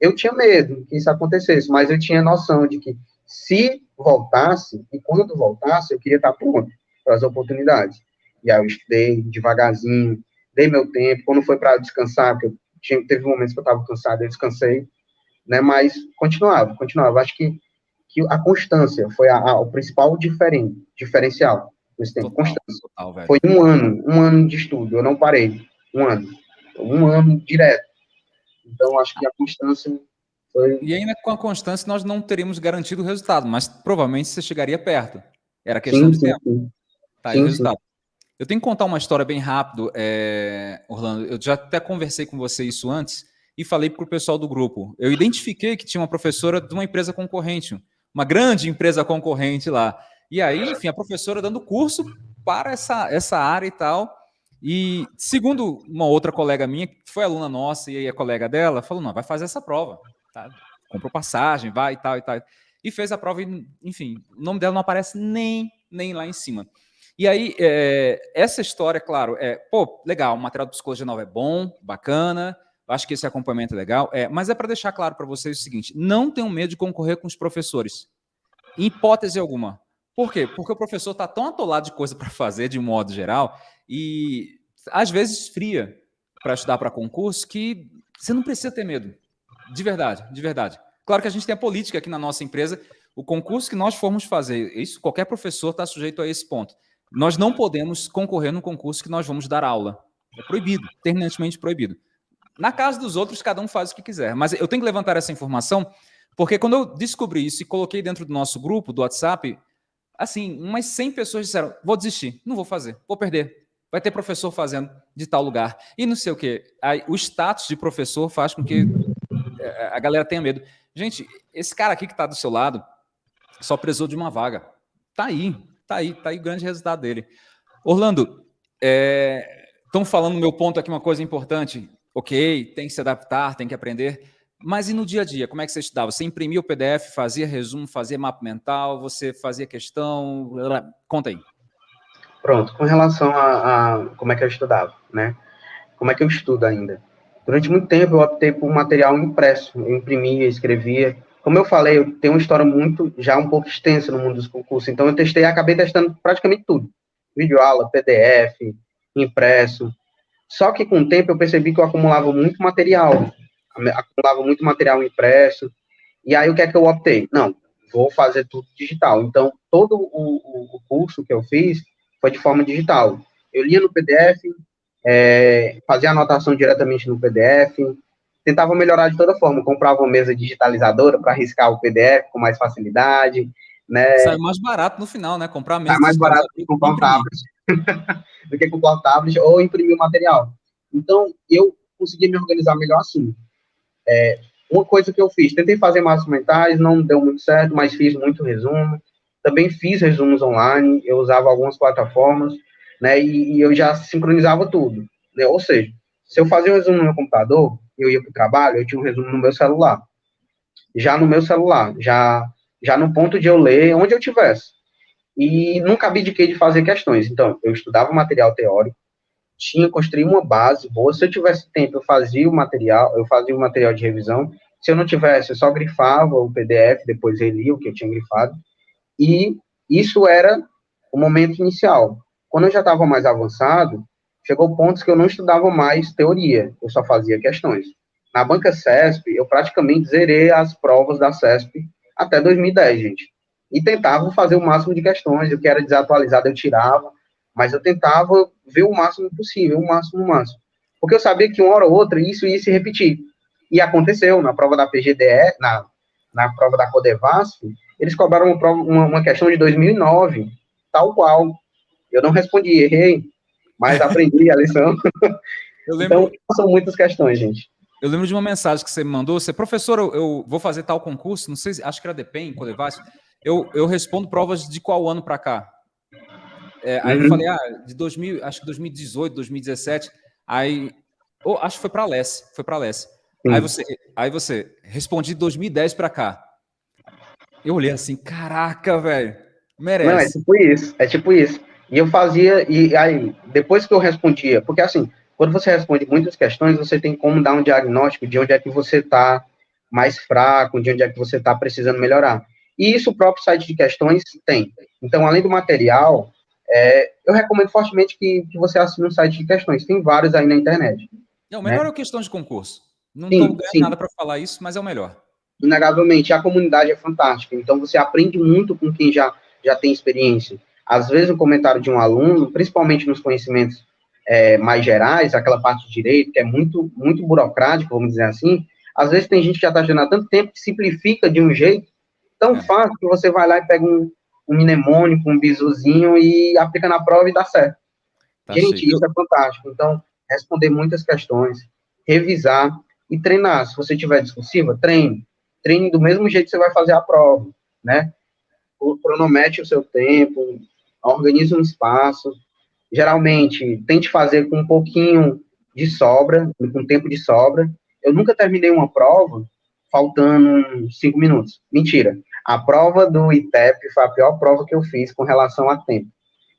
Eu tinha medo que isso acontecesse, mas eu tinha noção de que se voltasse, e quando voltasse, eu queria estar pronto para as oportunidades. E aí eu estudei devagarzinho, dei meu tempo, quando foi para descansar, porque tinha, teve momentos que eu estava cansado, eu descansei, né, mas continuava, continuava. Acho que, que a constância foi a, a, o principal diferente, diferencial nesse tempo, total, constância. Total, foi um ano, um ano de estudo, eu não parei, um ano, um ano direto. Então, acho que a constância foi... E ainda com a constância nós não teríamos garantido o resultado, mas provavelmente você chegaria perto. Era questão sim, de tempo. Sim. Tá aí sim, o resultado. Eu tenho que contar uma história bem rápido, é, Orlando. Eu já até conversei com você isso antes e falei para o pessoal do grupo. Eu identifiquei que tinha uma professora de uma empresa concorrente, uma grande empresa concorrente lá. E aí, enfim, a professora dando curso para essa, essa área e tal. E segundo uma outra colega minha, que foi aluna nossa e aí a colega dela, falou: não, vai fazer essa prova. Tá? Comprou passagem, vai e tal e tal. E fez a prova, e, enfim, o nome dela não aparece nem, nem lá em cima. E aí, é, essa história, claro, é, pô, legal, o material de psicologia nova é bom, bacana, acho que esse acompanhamento é legal, é, mas é para deixar claro para vocês o seguinte, não tenham medo de concorrer com os professores, em hipótese alguma. Por quê? Porque o professor está tão atolado de coisa para fazer, de modo geral, e às vezes fria para estudar para concurso, que você não precisa ter medo. De verdade, de verdade. Claro que a gente tem a política aqui na nossa empresa, o concurso que nós formos fazer, isso qualquer professor está sujeito a esse ponto. Nós não podemos concorrer no concurso que nós vamos dar aula. É proibido, terminantemente proibido. Na casa dos outros, cada um faz o que quiser. Mas eu tenho que levantar essa informação, porque quando eu descobri isso e coloquei dentro do nosso grupo, do WhatsApp, assim, umas 100 pessoas disseram, vou desistir, não vou fazer, vou perder. Vai ter professor fazendo de tal lugar. E não sei o quê. Aí, o status de professor faz com que é, a galera tenha medo. Gente, esse cara aqui que está do seu lado só precisou de uma vaga. Tá aí, Tá aí, tá aí o grande resultado dele. Orlando, estão é, falando meu ponto aqui uma coisa importante. Ok, tem que se adaptar, tem que aprender. Mas e no dia a dia, como é que você estudava? Você imprimia o PDF, fazia resumo, fazia mapa mental, você fazia questão? Conta aí. Pronto, com relação a, a como é que eu estudava, né? Como é que eu estudo ainda? Durante muito tempo eu optei por material impresso. Eu imprimia, escrevia, como eu falei, eu tenho uma história muito, já um pouco extensa no mundo dos concursos, então eu testei, acabei testando praticamente tudo. Vídeo aula, PDF, impresso. Só que com o tempo eu percebi que eu acumulava muito material, acumulava muito material impresso, e aí o que é que eu optei? Não, vou fazer tudo digital. Então, todo o, o curso que eu fiz foi de forma digital. Eu lia no PDF, é, fazia anotação diretamente no PDF, tentava melhorar de toda forma. comprava uma mesa digitalizadora para riscar o PDF com mais facilidade. Né? Sai mais barato no final, né? Comprar mesa. Sai mais barato do que comprar um tablet. <laughs> do que comprar um tablet ou imprimir o material. Então, eu consegui me organizar melhor assim. É, uma coisa que eu fiz, tentei fazer mapas mentais, não deu muito certo, mas fiz muito resumo. Também fiz resumos online, eu usava algumas plataformas, né, e, e eu já sincronizava tudo. Né? Ou seja, se eu fazia um resumo no meu computador, eu ia para o trabalho, eu tinha um resumo no meu celular. Já no meu celular, já, já no ponto de eu ler onde eu tivesse. E nunca abdiquei de fazer questões. Então, eu estudava material teórico, tinha construído uma base boa. Se eu tivesse tempo, eu fazia o material, eu fazia o material de revisão. Se eu não tivesse, eu só grifava o PDF, depois relia o que eu tinha grifado. E isso era o momento inicial. Quando eu já estava mais avançado, chegou pontos que eu não estudava mais teoria, eu só fazia questões. Na banca CESP, eu praticamente zerei as provas da CESP até 2010, gente. E tentava fazer o máximo de questões, o que era desatualizado eu tirava, mas eu tentava ver o máximo possível, o máximo, o máximo. Porque eu sabia que uma hora ou outra isso ia se repetir. E aconteceu, na prova da PGDE, na, na prova da Codevasf, eles cobraram uma, prova, uma, uma questão de 2009, tal qual. Eu não respondi, errei, mas aprendi a lição. <laughs> Lembro, então, são muitas questões, gente. Eu lembro de uma mensagem que você me mandou, você, professor, eu, eu vou fazer tal concurso, não sei, acho que era DEPEN, Codevasf, eu, eu respondo provas de qual ano para cá? É, aí uhum. eu falei, ah, de 2000, acho que 2018, 2017, aí, oh, acho que foi para a LES, foi para a LES. Aí você, aí você, respondi de 2010 para cá. Eu olhei assim, caraca, velho, merece. Não, é tipo isso, é tipo isso. E eu fazia, e aí, depois que eu respondia, porque assim, quando você responde muitas questões, você tem como dar um diagnóstico de onde é que você está mais fraco, de onde é que você está precisando melhorar. E isso o próprio site de questões tem. Então, além do material, é, eu recomendo fortemente que, que você assine um site de questões. Tem vários aí na internet. É, o melhor né? é a questão de concurso. Não estou ganhando sim. nada para falar isso, mas é o melhor. Inegavelmente, a comunidade é fantástica. Então, você aprende muito com quem já, já tem experiência. Às vezes, o comentário de um aluno, principalmente nos conhecimentos é, mais gerais, aquela parte de direito, que é muito, muito burocrático, vamos dizer assim, às vezes tem gente que já está estudando há tanto tempo que simplifica de um jeito tão é. fácil que você vai lá e pega um, um mnemônico, um bisuzinho e aplica na prova e dá certo. Tá Gente, isso é fantástico. Então, responder muitas questões, revisar e treinar. Se você tiver discursiva, treine. Treine do mesmo jeito que você vai fazer a prova, né? Cronometre o seu tempo, organize um espaço. Geralmente, tente fazer com um pouquinho de sobra, com tempo de sobra. Eu nunca terminei uma prova faltando cinco minutos. Mentira. A prova do ITEP foi a pior prova que eu fiz com relação a tempo.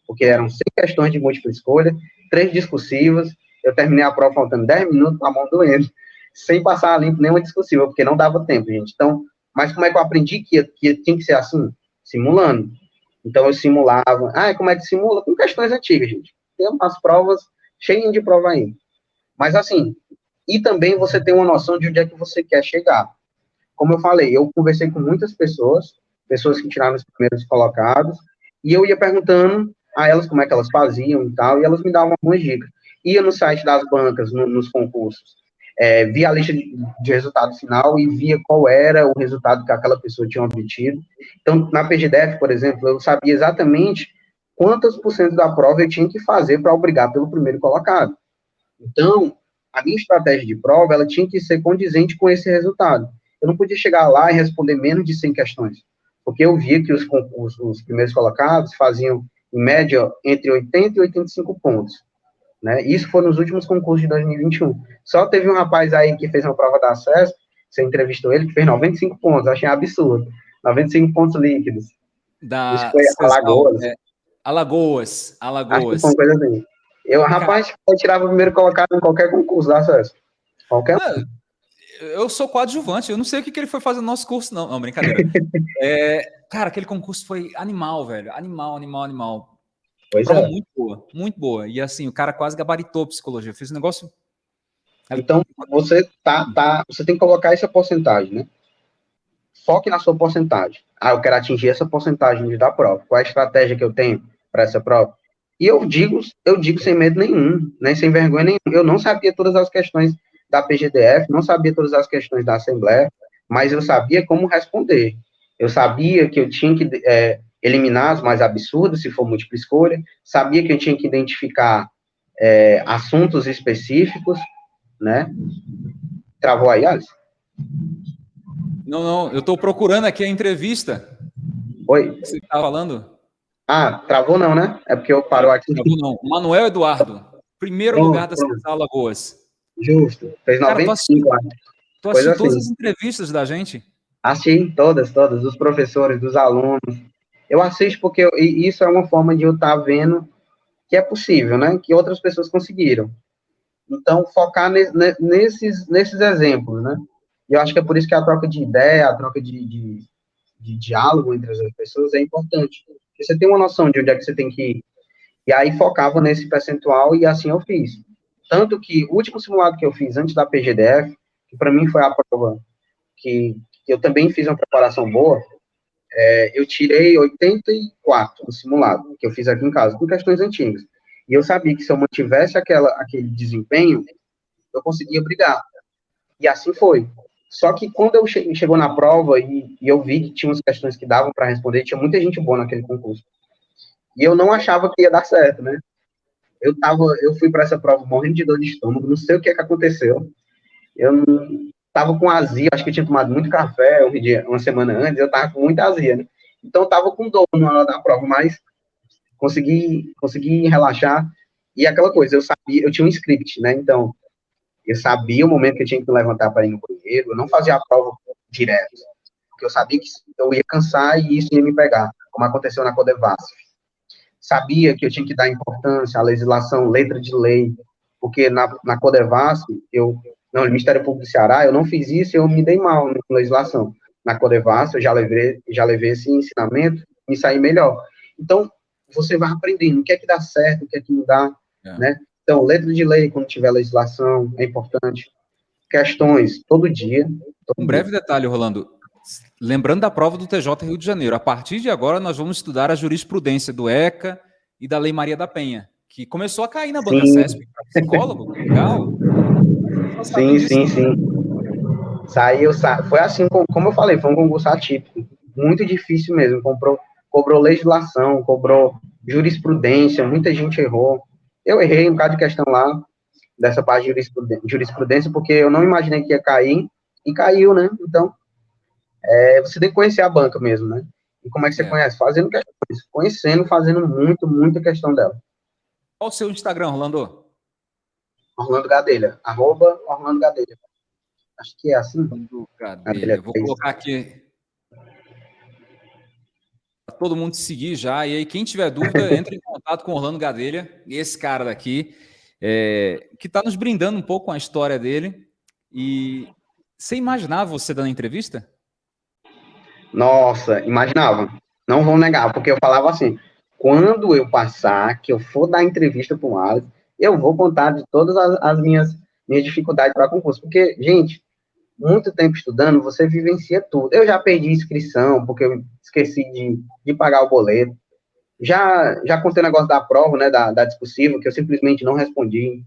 Porque eram seis questões de múltipla escolha, três discursivas. Eu terminei a prova faltando dez minutos, com a mão doendo, <laughs> sem passar a limpo nenhuma discursiva, porque não dava tempo, gente. Então, mas como é que eu aprendi que, que tinha que ser assim? Simulando. Então, eu simulava. Ah, como é que simula? Com questões antigas, gente. Tem umas provas cheias de prova aí. Mas, assim, e também você tem uma noção de onde é que você quer chegar. Como eu falei, eu conversei com muitas pessoas, pessoas que tiraram os primeiros colocados, e eu ia perguntando a elas como é que elas faziam e tal, e elas me davam algumas dicas. Ia no site das bancas, no, nos concursos, é, via a lista de, de, resultado final e via qual era o resultado que aquela pessoa tinha obtido. Então, na PGDF, por exemplo, eu sabia exatamente quantos por cento da prova eu tinha que fazer para obrigar pelo primeiro colocado. Então, a minha estratégia de prova, ela tinha que ser condizente com esse resultado. Eu não podia chegar lá e responder menos de 100 questões, porque eu via que os, os, os primeiros colocados faziam, em média, entre 80 e 85 pontos. Né? Isso foi nos últimos concursos de 2021. Só teve um rapaz aí que fez uma prova da acesso, você entrevistou ele, que fez 95 pontos, achei absurdo. 95 pontos líquidos. Da Isso foi Alagoas. É, Alagoas, Alagoas. Acho coisa assim. Eu, rapaz, eu tirava o primeiro colocado em qualquer concurso da acesso. Qualquer ah, Eu sou coadjuvante, eu não sei o que, que ele foi fazer no nosso curso, não. Não, brincadeira. <laughs> é, cara, aquele concurso foi animal, velho. Animal, animal, animal. Pois Prova é. muito boa, muito boa. E assim, o cara quase gabaritou psicologia. Fez um negócio. Então, você tá, tá, você tem que colocar essa porcentagem, né? Foque na sua porcentagem. Ah, eu quero atingir essa porcentagem da prova. Qual é a estratégia que eu tenho para essa prova? E eu digo, eu digo sem medo nenhum, né, sem vergonha nenhuma. Eu não sabia todas as questões da PGDF, não sabia todas as questões da Assembleia, mas eu sabia como responder. Eu sabia que eu tinha que é, eliminar as mais absurdas, se for múltipla escolha, sabia que eu tinha que identificar é, assuntos específicos, né? Travou aí, Alice? Não, não, eu estou procurando aqui a entrevista. Oi. Você está falando? Ah, travou não, né? É porque eu parou aqui. Travou não. Manuel Eduardo, primeiro pronto, lugar das Alagoas. Justo. Fez 95 Cara, tu assistiu assim. todas as entrevistas da gente? Assisti todas, todas, dos professores, dos alunos. Eu assisto porque eu, isso é uma forma de eu estar tá vendo que é possível, né? Que outras pessoas conseguiram. Então, focar ne, nesses, nesses exemplos, né? Eu acho que é por isso que a troca de ideia, a troca de, de, de diálogo entre as pessoas é importante. Porque você tem uma noção de onde é que você tem que ir. E aí focava nesse percentual e assim eu fiz. Tanto que o último simulado que eu fiz antes da PGDF, que para mim foi a prova que, eu também fiz uma preparação boa, é, eu tirei 84 no simulado, que eu fiz aqui em casa, com questões antigas. E eu sabia que se eu mantivesse aquela, aquele desempenho, eu conseguia brigar. E assim foi. Só que quando eu che chegou na prova e, e, eu vi que tinha umas questões que davam para responder, tinha muita gente boa naquele concurso. E eu não achava que ia dar certo, né? Eu tava, eu fui para essa prova morrendo de dor de estômago, não sei o que, é que aconteceu. Eu não, tava com azia, acho que eu tinha tomado muito café um dia, uma semana antes, eu tava com muita azia, né? Então eu tava com dor na hora da prova, mas consegui, consegui relaxar. E aquela coisa, eu sabia, eu tinha um script, né? Então, eu sabia o momento que eu tinha que me levantar para ir no banheiro, eu não fazia a prova direto, porque eu sabia que eu ia cansar e isso ia me pegar, como aconteceu na Codevasf. Sabia que eu tinha que dar importância à legislação, letra de lei, porque na, na Codevasf, eu, não, no Ministério Público do Ceará, eu não fiz isso e eu me dei mal na legislação. Na Codevasf, eu já levei, já levei esse ensinamento, me saí melhor. Então, você vai aprendendo o que é que dá certo, o que é que não dá, é. né? Então, letra de lei, quando tiver legislação, é importante. Questões, todo dia. Todo um breve detalhe, Rolando. Lembrando da prova do TJ Rio de Janeiro, a partir de agora nós vamos estudar a jurisprudência do ECA e da Lei Maria da Penha, que começou a cair na banca CESP. Psicólogo, legal. Sim, sim, sim. Saiu, sa... foi assim, como eu falei, foi um concurso atípico. Muito difícil mesmo. Comprou, cobrou legislação, cobrou jurisprudência, muita gente errou. Eu errei um bocado de questão lá, dessa parte de jurisprudência, porque eu não imaginei que ia cair, e caiu, né? Então, é, você tem que conhecer a banca mesmo, né? E como é que você é. conhece? Fazendo questões, conhecendo, fazendo muito, muita questão dela. Qual o seu Instagram, Orlando? Orlando Gadelha, arroba Orlando Gadelha. Acho que é assim. Orlando Gadelha. Vou colocar aqui para todo mundo seguir já. E aí, quem tiver dúvida, <laughs> entre em contato com Orlando Gadelha, esse cara daqui, é, que está nos brindando um pouco com a história dele. E você imaginava você dando entrevista? Nossa, imaginava. Não vou negar, porque eu falava assim: quando eu passar, que eu for dar entrevista para o Alex, eu vou contar de todas as, as minhas, minhas dificuldades para concurso. Porque, gente, muito tempo estudando, você vivencia tudo. Eu já perdi inscrição, porque eu esqueci de, de pagar o boleto. Já, já contei o negócio da prova, né, da, da discussiva, que eu simplesmente não respondi.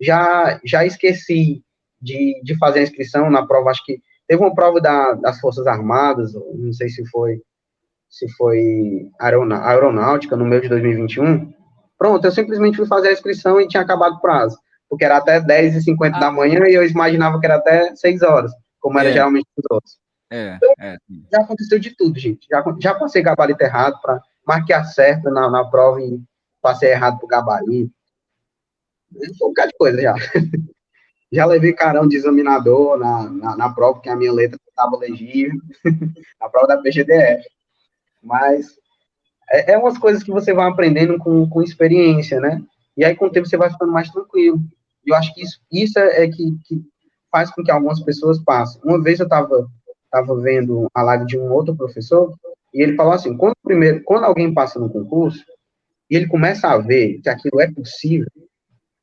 Já, já esqueci de, de fazer a inscrição na prova, acho que teve uma prova da, das Forças Armadas, não sei se foi se foi aeronáutica no meio de 2021. Pronto, eu simplesmente fui fazer a inscrição e tinha acabado o prazo porque era até 10h50 ah. da manhã e eu imaginava que era até 6 horas, como era é. geralmente os outros. É, então, é. já aconteceu de tudo, gente. Já, já passei gabarito errado para marcar certo na, na prova e passei errado pro gabarito. Um bocado de coisa já. <laughs> já levei carão de examinador na, na, na prova, porque a minha letra estava legível, <laughs> na prova da PGDF. Mas é, é umas coisas que você vai aprendendo com, com experiência, né? E aí, com o tempo, você vai ficando mais tranquilo. E eu acho que isso, isso é, é que, que, faz com que algumas pessoas passem. Uma vez eu estava tava vendo a live de um outro professor, e ele falou assim, quando, primeiro, quando alguém passa no concurso, e ele começa a ver que aquilo é possível,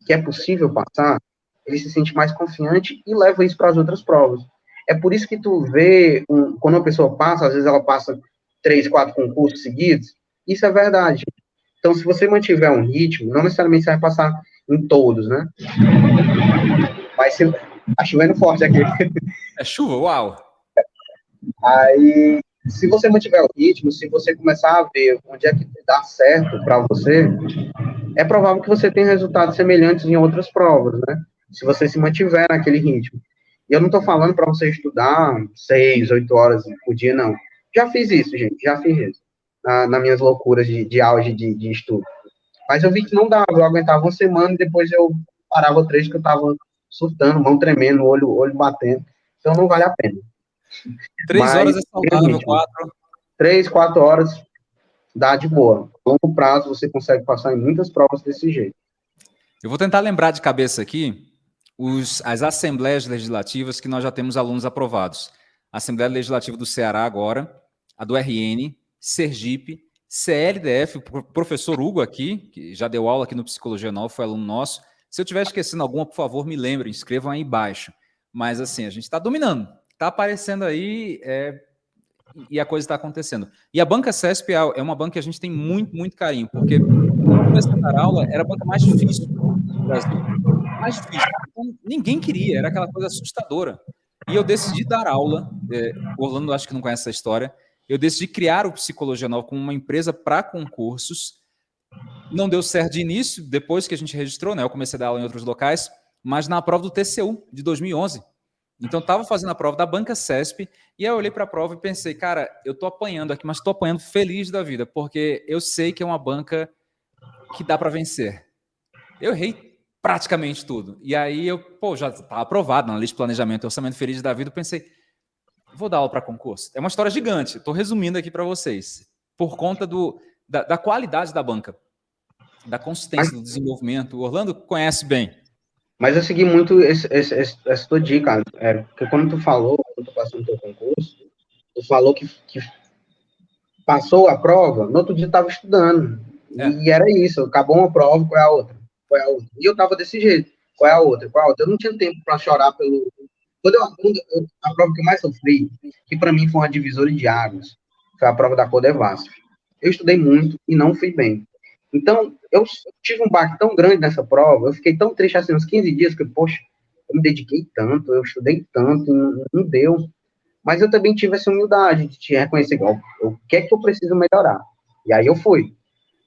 que é possível passar, ele se sente mais confiante e leva isso para as outras provas. É por isso que tu vê, um, quando uma pessoa passa, às vezes ela passa três, quatro concursos seguidos, isso é verdade. Então, se você mantiver um ritmo, não necessariamente você vai passar em todos, né? Mas se... Tá chovendo forte aqui. É chuva? Uau! Aí, se você mantiver o ritmo, se você começar a ver onde é que dá certo para você, é provável que você tenha resultados semelhantes em outras provas, né? Se você se mantiver naquele ritmo. E eu não estou falando para você estudar seis, oito horas por dia, não. Já fiz isso, gente, já fiz isso. Na, nas minhas loucuras de, de auge de, de estudo. Mas eu vi que não dava, eu aguentava uma semana e depois eu parava três que eu tava surtando, mão tremendo, olho, olho batendo. Então não vale a pena. Três Mas, horas é saudável, quatro. Três, quatro horas dá de boa. A longo prazo você consegue passar em muitas provas desse jeito. Eu vou tentar lembrar de cabeça aqui os, as assembleias legislativas que nós já temos alunos aprovados. A Assembleia Legislativa do Ceará agora, a do RN, Sergipe, CLDF, o professor Hugo aqui, que já deu aula aqui no Psicologia Nova, foi aluno nosso. Se eu estiver esquecendo alguma, por favor, me lembrem, escrevam aí embaixo. Mas assim, a gente está dominando, está aparecendo aí é, e a coisa está acontecendo. E a banca CESP é uma banca que a gente tem muito, muito carinho, porque quando eu a dar aula, era a banca mais difícil do Brasil. Mais difícil. Então, ninguém queria, era aquela coisa assustadora. E eu decidi dar aula, é, Orlando acho que não conhece essa história, eu decidi criar o Psicologia Nova como uma empresa para concursos. Não deu certo de início, depois que a gente registrou, né? Eu comecei a dar aula em outros locais, mas na prova do TCU de 2011. Então, estava fazendo a prova da Banca CESP, e aí eu olhei para a prova e pensei, cara, eu estou apanhando aqui, mas estou apanhando feliz da vida, porque eu sei que é uma banca que dá para vencer. Eu errei praticamente tudo. E aí eu, pô, já estava aprovado na lista de planejamento e orçamento feliz da vida, eu pensei, vou dar aula para concurso. É uma história gigante, estou resumindo aqui para vocês. Por conta do, da, da, qualidade da banca, da consistência do desenvolvimento. O Orlando conhece bem. Mas eu segui muito esse, esse, esse, essa tua dica, é, porque quando tu falou, quando tu passou no teu concurso, tu falou que, que passou a prova, no outro dia eu estava estudando. É. E era isso, acabou uma prova, qual é a outra? Qual é a outra? E eu estava desse jeito, qual é a outra? Qual é a outra? Eu não tinha tempo para chorar pelo, quando eu, quando eu, a prova que eu mais sofri, que para mim foi uma divisora de águas, foi a prova da Codevasf. Eu estudei muito e não fui bem. Então, eu tive um baque tão grande nessa prova, eu fiquei tão triste assim uns 15 dias, que, poxa, eu me dediquei tanto, eu estudei tanto, não, não deu. Mas eu também tive essa humildade de te reconhecer, ó, o que é que eu preciso melhorar. E aí eu fui.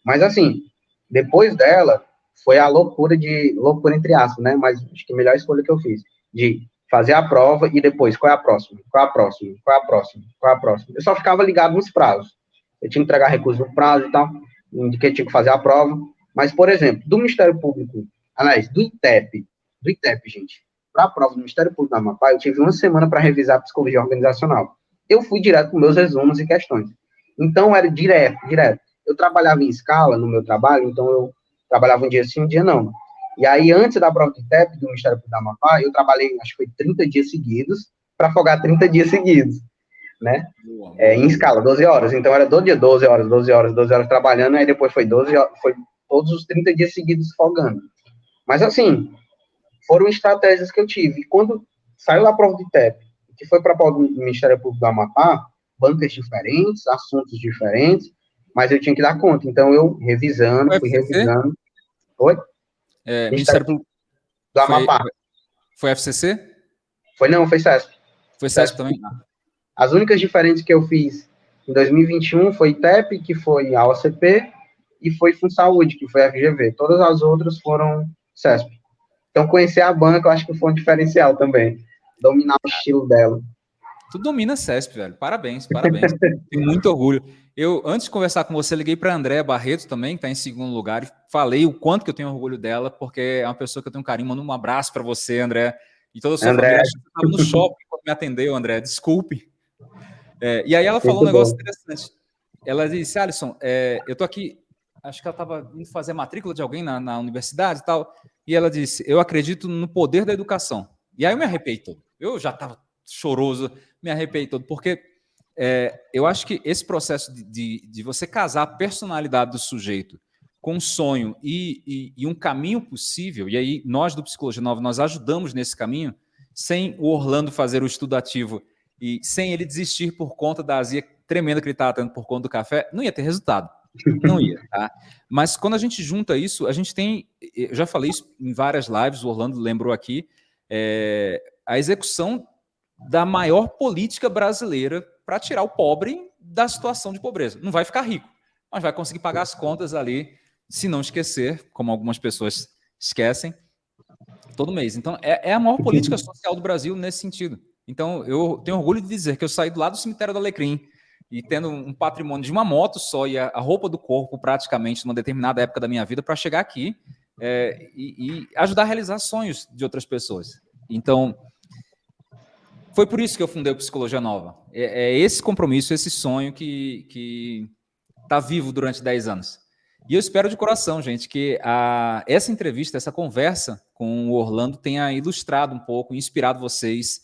Mas assim, depois dela, foi a loucura de, loucura entre aspas, né, mas acho que a melhor escolha que eu fiz, de fazer a prova e depois, qual é a próxima? Qual é a próxima? Qual é a próxima? Qual é a próxima? Eu só ficava ligado nos prazos. Eu tinha que entregar recursos no prazo e tal, de que eu tinha que fazer a prova. Mas, por exemplo, do Ministério Público, aliás, do ITEP, do ITEP, gente, para a prova do Ministério Público da Amapá, eu tive uma semana para revisar a psicologia organizacional. Eu fui direto com meus resumos e questões. Então, era direto, direto. Eu trabalhava em escala no meu trabalho, então eu trabalhava um dia sim, um dia não. E aí, antes da prova de TEP do Ministério Público da Amapá, eu trabalhei, acho que foi 30 dias seguidos, para folgar 30 dias seguidos, né? É, em escala, 12 horas. Então, era todo dia 12 horas, 12 horas, 12 horas trabalhando, aí depois foi 12 foi todos os 30 dias seguidos folgando. Mas, assim, foram estratégias que eu tive. E quando saiu a prova de TEP, que foi para a prova do Ministério Público do Amapá, bancas diferentes, assuntos diferentes, mas eu tinha que dar conta. Então, eu revisando, fui revisando. Oi? É, Ministério Público do Amapá. Foi, foi FCC? Foi não, foi CESP. Foi CESP, também? As únicas diferentes que eu fiz em 2021 foi TEP, que foi a OCP, e foi FunSaúde, que foi a FGV. Todas as outras foram CESP. Então, conhecer a banca, eu acho que foi um diferencial também. Dominar o estilo dela. Tu domina CESP, velho. Parabéns, parabéns. <laughs> Tenho muito orgulho. Eu, antes de conversar com você, liguei para a Andréa Barreto também, que está em segundo lugar, e falei o quanto que eu tenho orgulho dela, porque é uma pessoa que eu tenho um carinho. Mando um abraço para você, André. E toda a sua André. família. estava no <laughs> shopping quando me atendeu, André. Desculpe. É, e aí ela falou muito um negócio bom. interessante. Ela disse, Alisson, é, eu tô aqui, acho que ela estava indo fazer matrícula de alguém na, na universidade e tal, e ela disse, eu acredito no poder da educação. E aí eu me arrepiei todo. Eu já estava choroso, me arrepiei todo, porque é, eu acho que esse processo de, de, de, você casar a personalidade do sujeito com um sonho e, e, e, um caminho possível, e aí nós do Psicologia Nova, nós ajudamos nesse caminho, sem o Orlando fazer o estudo ativo e sem ele desistir por conta da azia tremenda que ele estava tendo por conta do café, não ia ter resultado. Não ia, tá? Mas quando a gente junta isso, a gente tem, eu já falei isso em várias lives, o Orlando lembrou aqui, é, a execução da maior política brasileira para tirar o pobre da situação de pobreza. Não vai ficar rico, mas vai conseguir pagar as contas ali, se não esquecer, como algumas pessoas esquecem, todo mês. Então, é, é a maior política social do Brasil nesse sentido. Então, eu tenho orgulho de dizer que eu saí do lado do cemitério do Alecrim e tendo um patrimônio de uma moto só e a, a roupa do corpo praticamente numa determinada época da minha vida para chegar aqui é, e, e ajudar a realizar sonhos de outras pessoas. Então, foi por isso que eu fundei o Psicologia Nova. É, é esse compromisso, esse sonho que está vivo durante 10 anos. E eu espero de coração, gente, que a, essa entrevista, essa conversa com o Orlando tenha ilustrado um pouco, inspirado vocês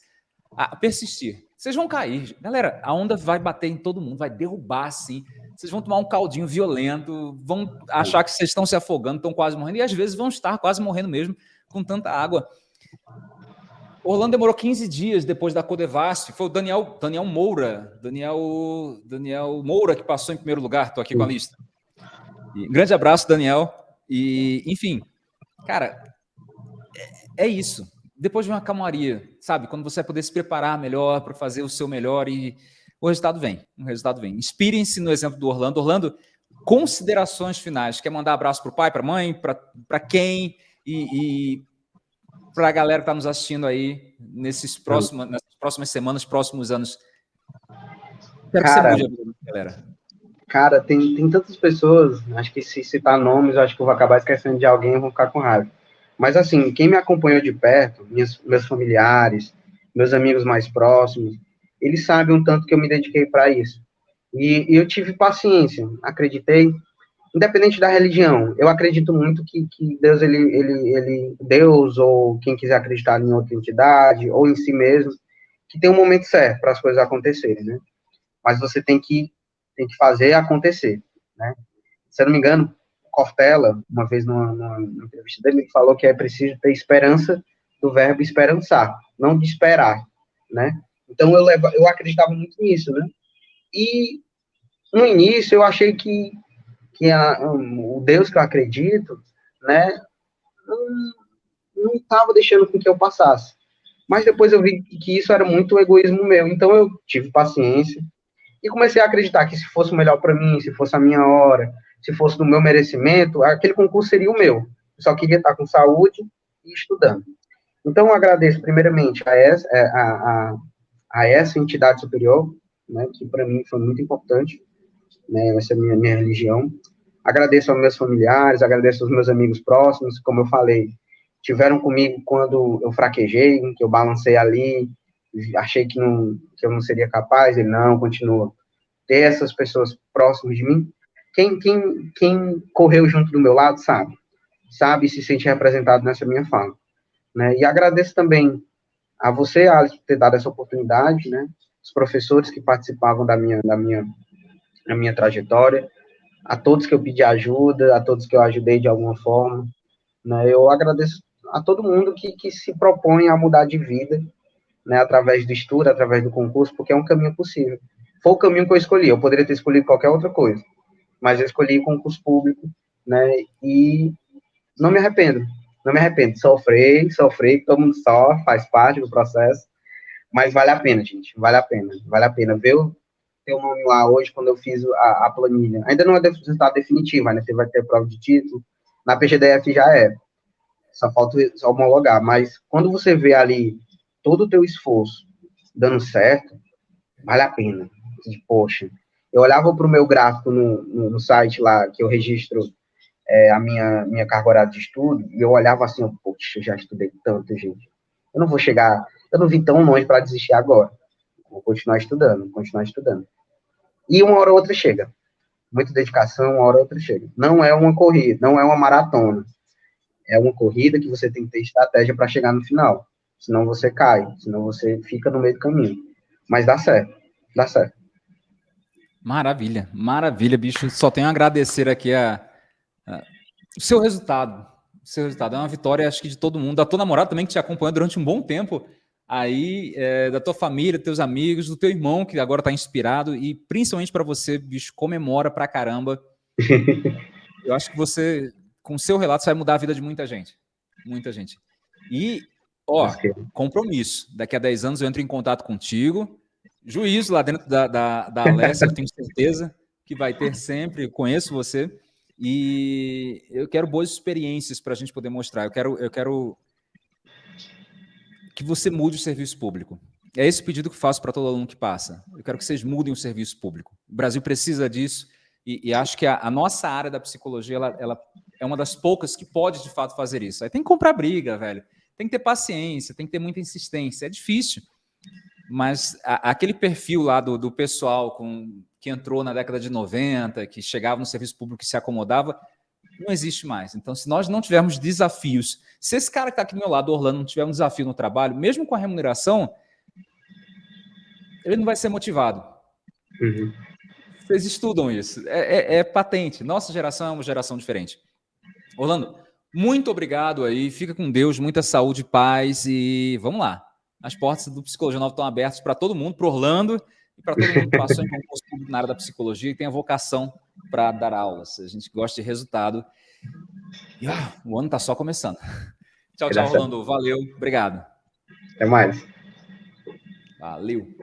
a persistir. Vocês vão cair. Galera, a onda vai bater em todo mundo, vai derrubar, assim. Vocês vão tomar um caldinho violento, vão achar que vocês estão se afogando, estão quase morrendo, e às vezes vão estar quase morrendo mesmo com tanta água. Orlando demorou 15 dias depois da Codevasf. Foi o Daniel, Daniel Moura, Daniel, Daniel Moura que passou em primeiro lugar. Estou aqui com a lista. E, grande abraço, Daniel. E, enfim, cara, é, é isso. Depois de uma calmaria, sabe? Quando você vai poder se preparar melhor para fazer o seu melhor e o resultado vem. O resultado vem. Inspirem-se no exemplo do Orlando. Orlando, considerações finais. Quer mandar abraço para o pai, para a mãe, para quem? E, e para a galera que está nos assistindo aí nesses próximos, nessas próximas semanas, próximos anos? Cara, mude galera. Cara, tem, tem tantas pessoas, acho que se citar nomes, acho que eu vou acabar esquecendo de alguém e vou ficar com raiva. Mas, assim, quem me acompanhou de perto, minhas, meus familiares, meus amigos mais próximos, eles sabem um tanto que eu me dediquei para isso. E, e, eu tive paciência, acreditei, independente da religião, eu acredito muito que, que Deus, ele, ele, ele, Deus, ou quem quiser acreditar em outra entidade, ou em si mesmo, que tem um momento certo para as coisas acontecerem, né? Mas você tem que, tem que fazer acontecer, né? Se eu não me engano, Cortella, uma vez numa, numa entrevista dele, ele falou que é preciso ter esperança do verbo esperançar, não de esperar, né? Então eu, levo, eu acreditava muito nisso, né? E no início eu achei que que a, um, o Deus que eu acredito, né, não estava deixando com que eu passasse. Mas depois eu vi que isso era muito egoísmo meu, então eu tive paciência e comecei a acreditar que se fosse o melhor para mim, se fosse a minha hora, se fosse do meu merecimento, aquele concurso seria o meu. só queria estar com saúde e estudando. Então, eu agradeço primeiramente a essa, é, a, a, a essa entidade superior, né, que para mim foi muito importante, né, essa é a minha, minha religião. Agradeço aos meus familiares, agradeço aos meus amigos próximos, como eu falei, tiveram comigo quando eu fraquejei, que eu balancei ali, achei que, não, que eu não seria capaz, ele não, continua. Ter essas pessoas próximas de mim, quem, quem, quem correu junto do meu lado sabe, sabe e se sente representado nessa minha fala. Né? E agradeço também a você, Alice, por ter dado essa oportunidade, né? Os professores que participavam da minha, da minha, da minha trajetória, a todos que eu pedi ajuda, a todos que eu ajudei de alguma forma, né? Eu agradeço a todo mundo que, que se propõe a mudar de vida, né, através do estudo, através do concurso, porque é um caminho possível. Foi o caminho que eu escolhi, eu poderia ter escolhido qualquer outra coisa, mas eu escolhi concurso público, né, e não me arrependo, não me arrependo, sofri, sofri, todo mundo sofre, faz parte do processo, mas vale a pena, gente, vale a pena, vale a pena ver o teu nome lá hoje, quando eu fiz a, a planilha, ainda não é resultado definitivo, ainda vai ter prova de título, na PGDF já é, só falta homologar, mas quando você vê ali todo o teu esforço dando certo, vale a pena. Poxa, eu olhava para o meu gráfico no, no, no, site lá, que eu registro é, a minha, minha carga horária de estudo, e eu olhava assim, poxa, já estudei tanto, gente. Eu não vou chegar, eu não vim tão longe para desistir agora. Vou continuar estudando, continuar estudando. E uma hora ou outra chega. Muita dedicação, uma hora ou outra chega. Não é uma corrida, não é uma maratona é uma corrida que você tem que ter estratégia para chegar no final. Senão você cai, senão você fica no meio do caminho. Mas dá certo, dá certo. Maravilha, maravilha, bicho. Só tenho a agradecer aqui a, a, o seu resultado. O seu resultado é uma vitória, acho que de todo mundo. Da tua namorada também, que te acompanhou durante um bom tempo. Aí, é, da tua família, teus amigos, do teu irmão, que agora está inspirado. E principalmente para você, bicho, comemora pra caramba. <laughs> Eu acho que você com o seu relato, você vai mudar a vida de muita gente. Muita gente. E, ó, compromisso. Daqui a 10 anos eu entro em contato contigo. Juízo lá dentro da, da, da Alessia, eu tenho certeza que vai ter sempre. Conheço você. E eu quero boas experiências para a gente poder mostrar. Eu quero, eu quero que você mude o serviço público. É esse pedido que faço para todo aluno que passa. Eu quero que vocês mudem o serviço público. O Brasil precisa disso e, e acho que a, a, nossa área da psicologia ela, ela é uma das poucas que pode, de fato, fazer isso. Aí tem que comprar briga, velho. Tem que ter paciência, tem que ter muita insistência. É difícil. Mas a, aquele perfil lá do, do pessoal com, que entrou na década de 90, que chegava no serviço público e se acomodava, não existe mais. Então, se nós não tivermos desafios, se esse cara que está aqui do meu lado, Orlando, não tiver um desafio no trabalho, mesmo com a remuneração, ele não vai ser motivado. Uhum. Vocês estudam isso. É, é, é patente. Nossa geração é uma geração diferente. Orlando, muito obrigado aí. Fica com Deus, muita saúde, paz e vamos lá. As portas do Psicologia Nova estão abertas para todo mundo, para Orlando e para todo mundo que passou em concurso na área da psicologia e tem a vocação para dar aulas. A gente gosta de resultado. E, ah, o ano está só começando. Tchau, tchau, Orlando. Valeu. Obrigado. Até mais. Valeu.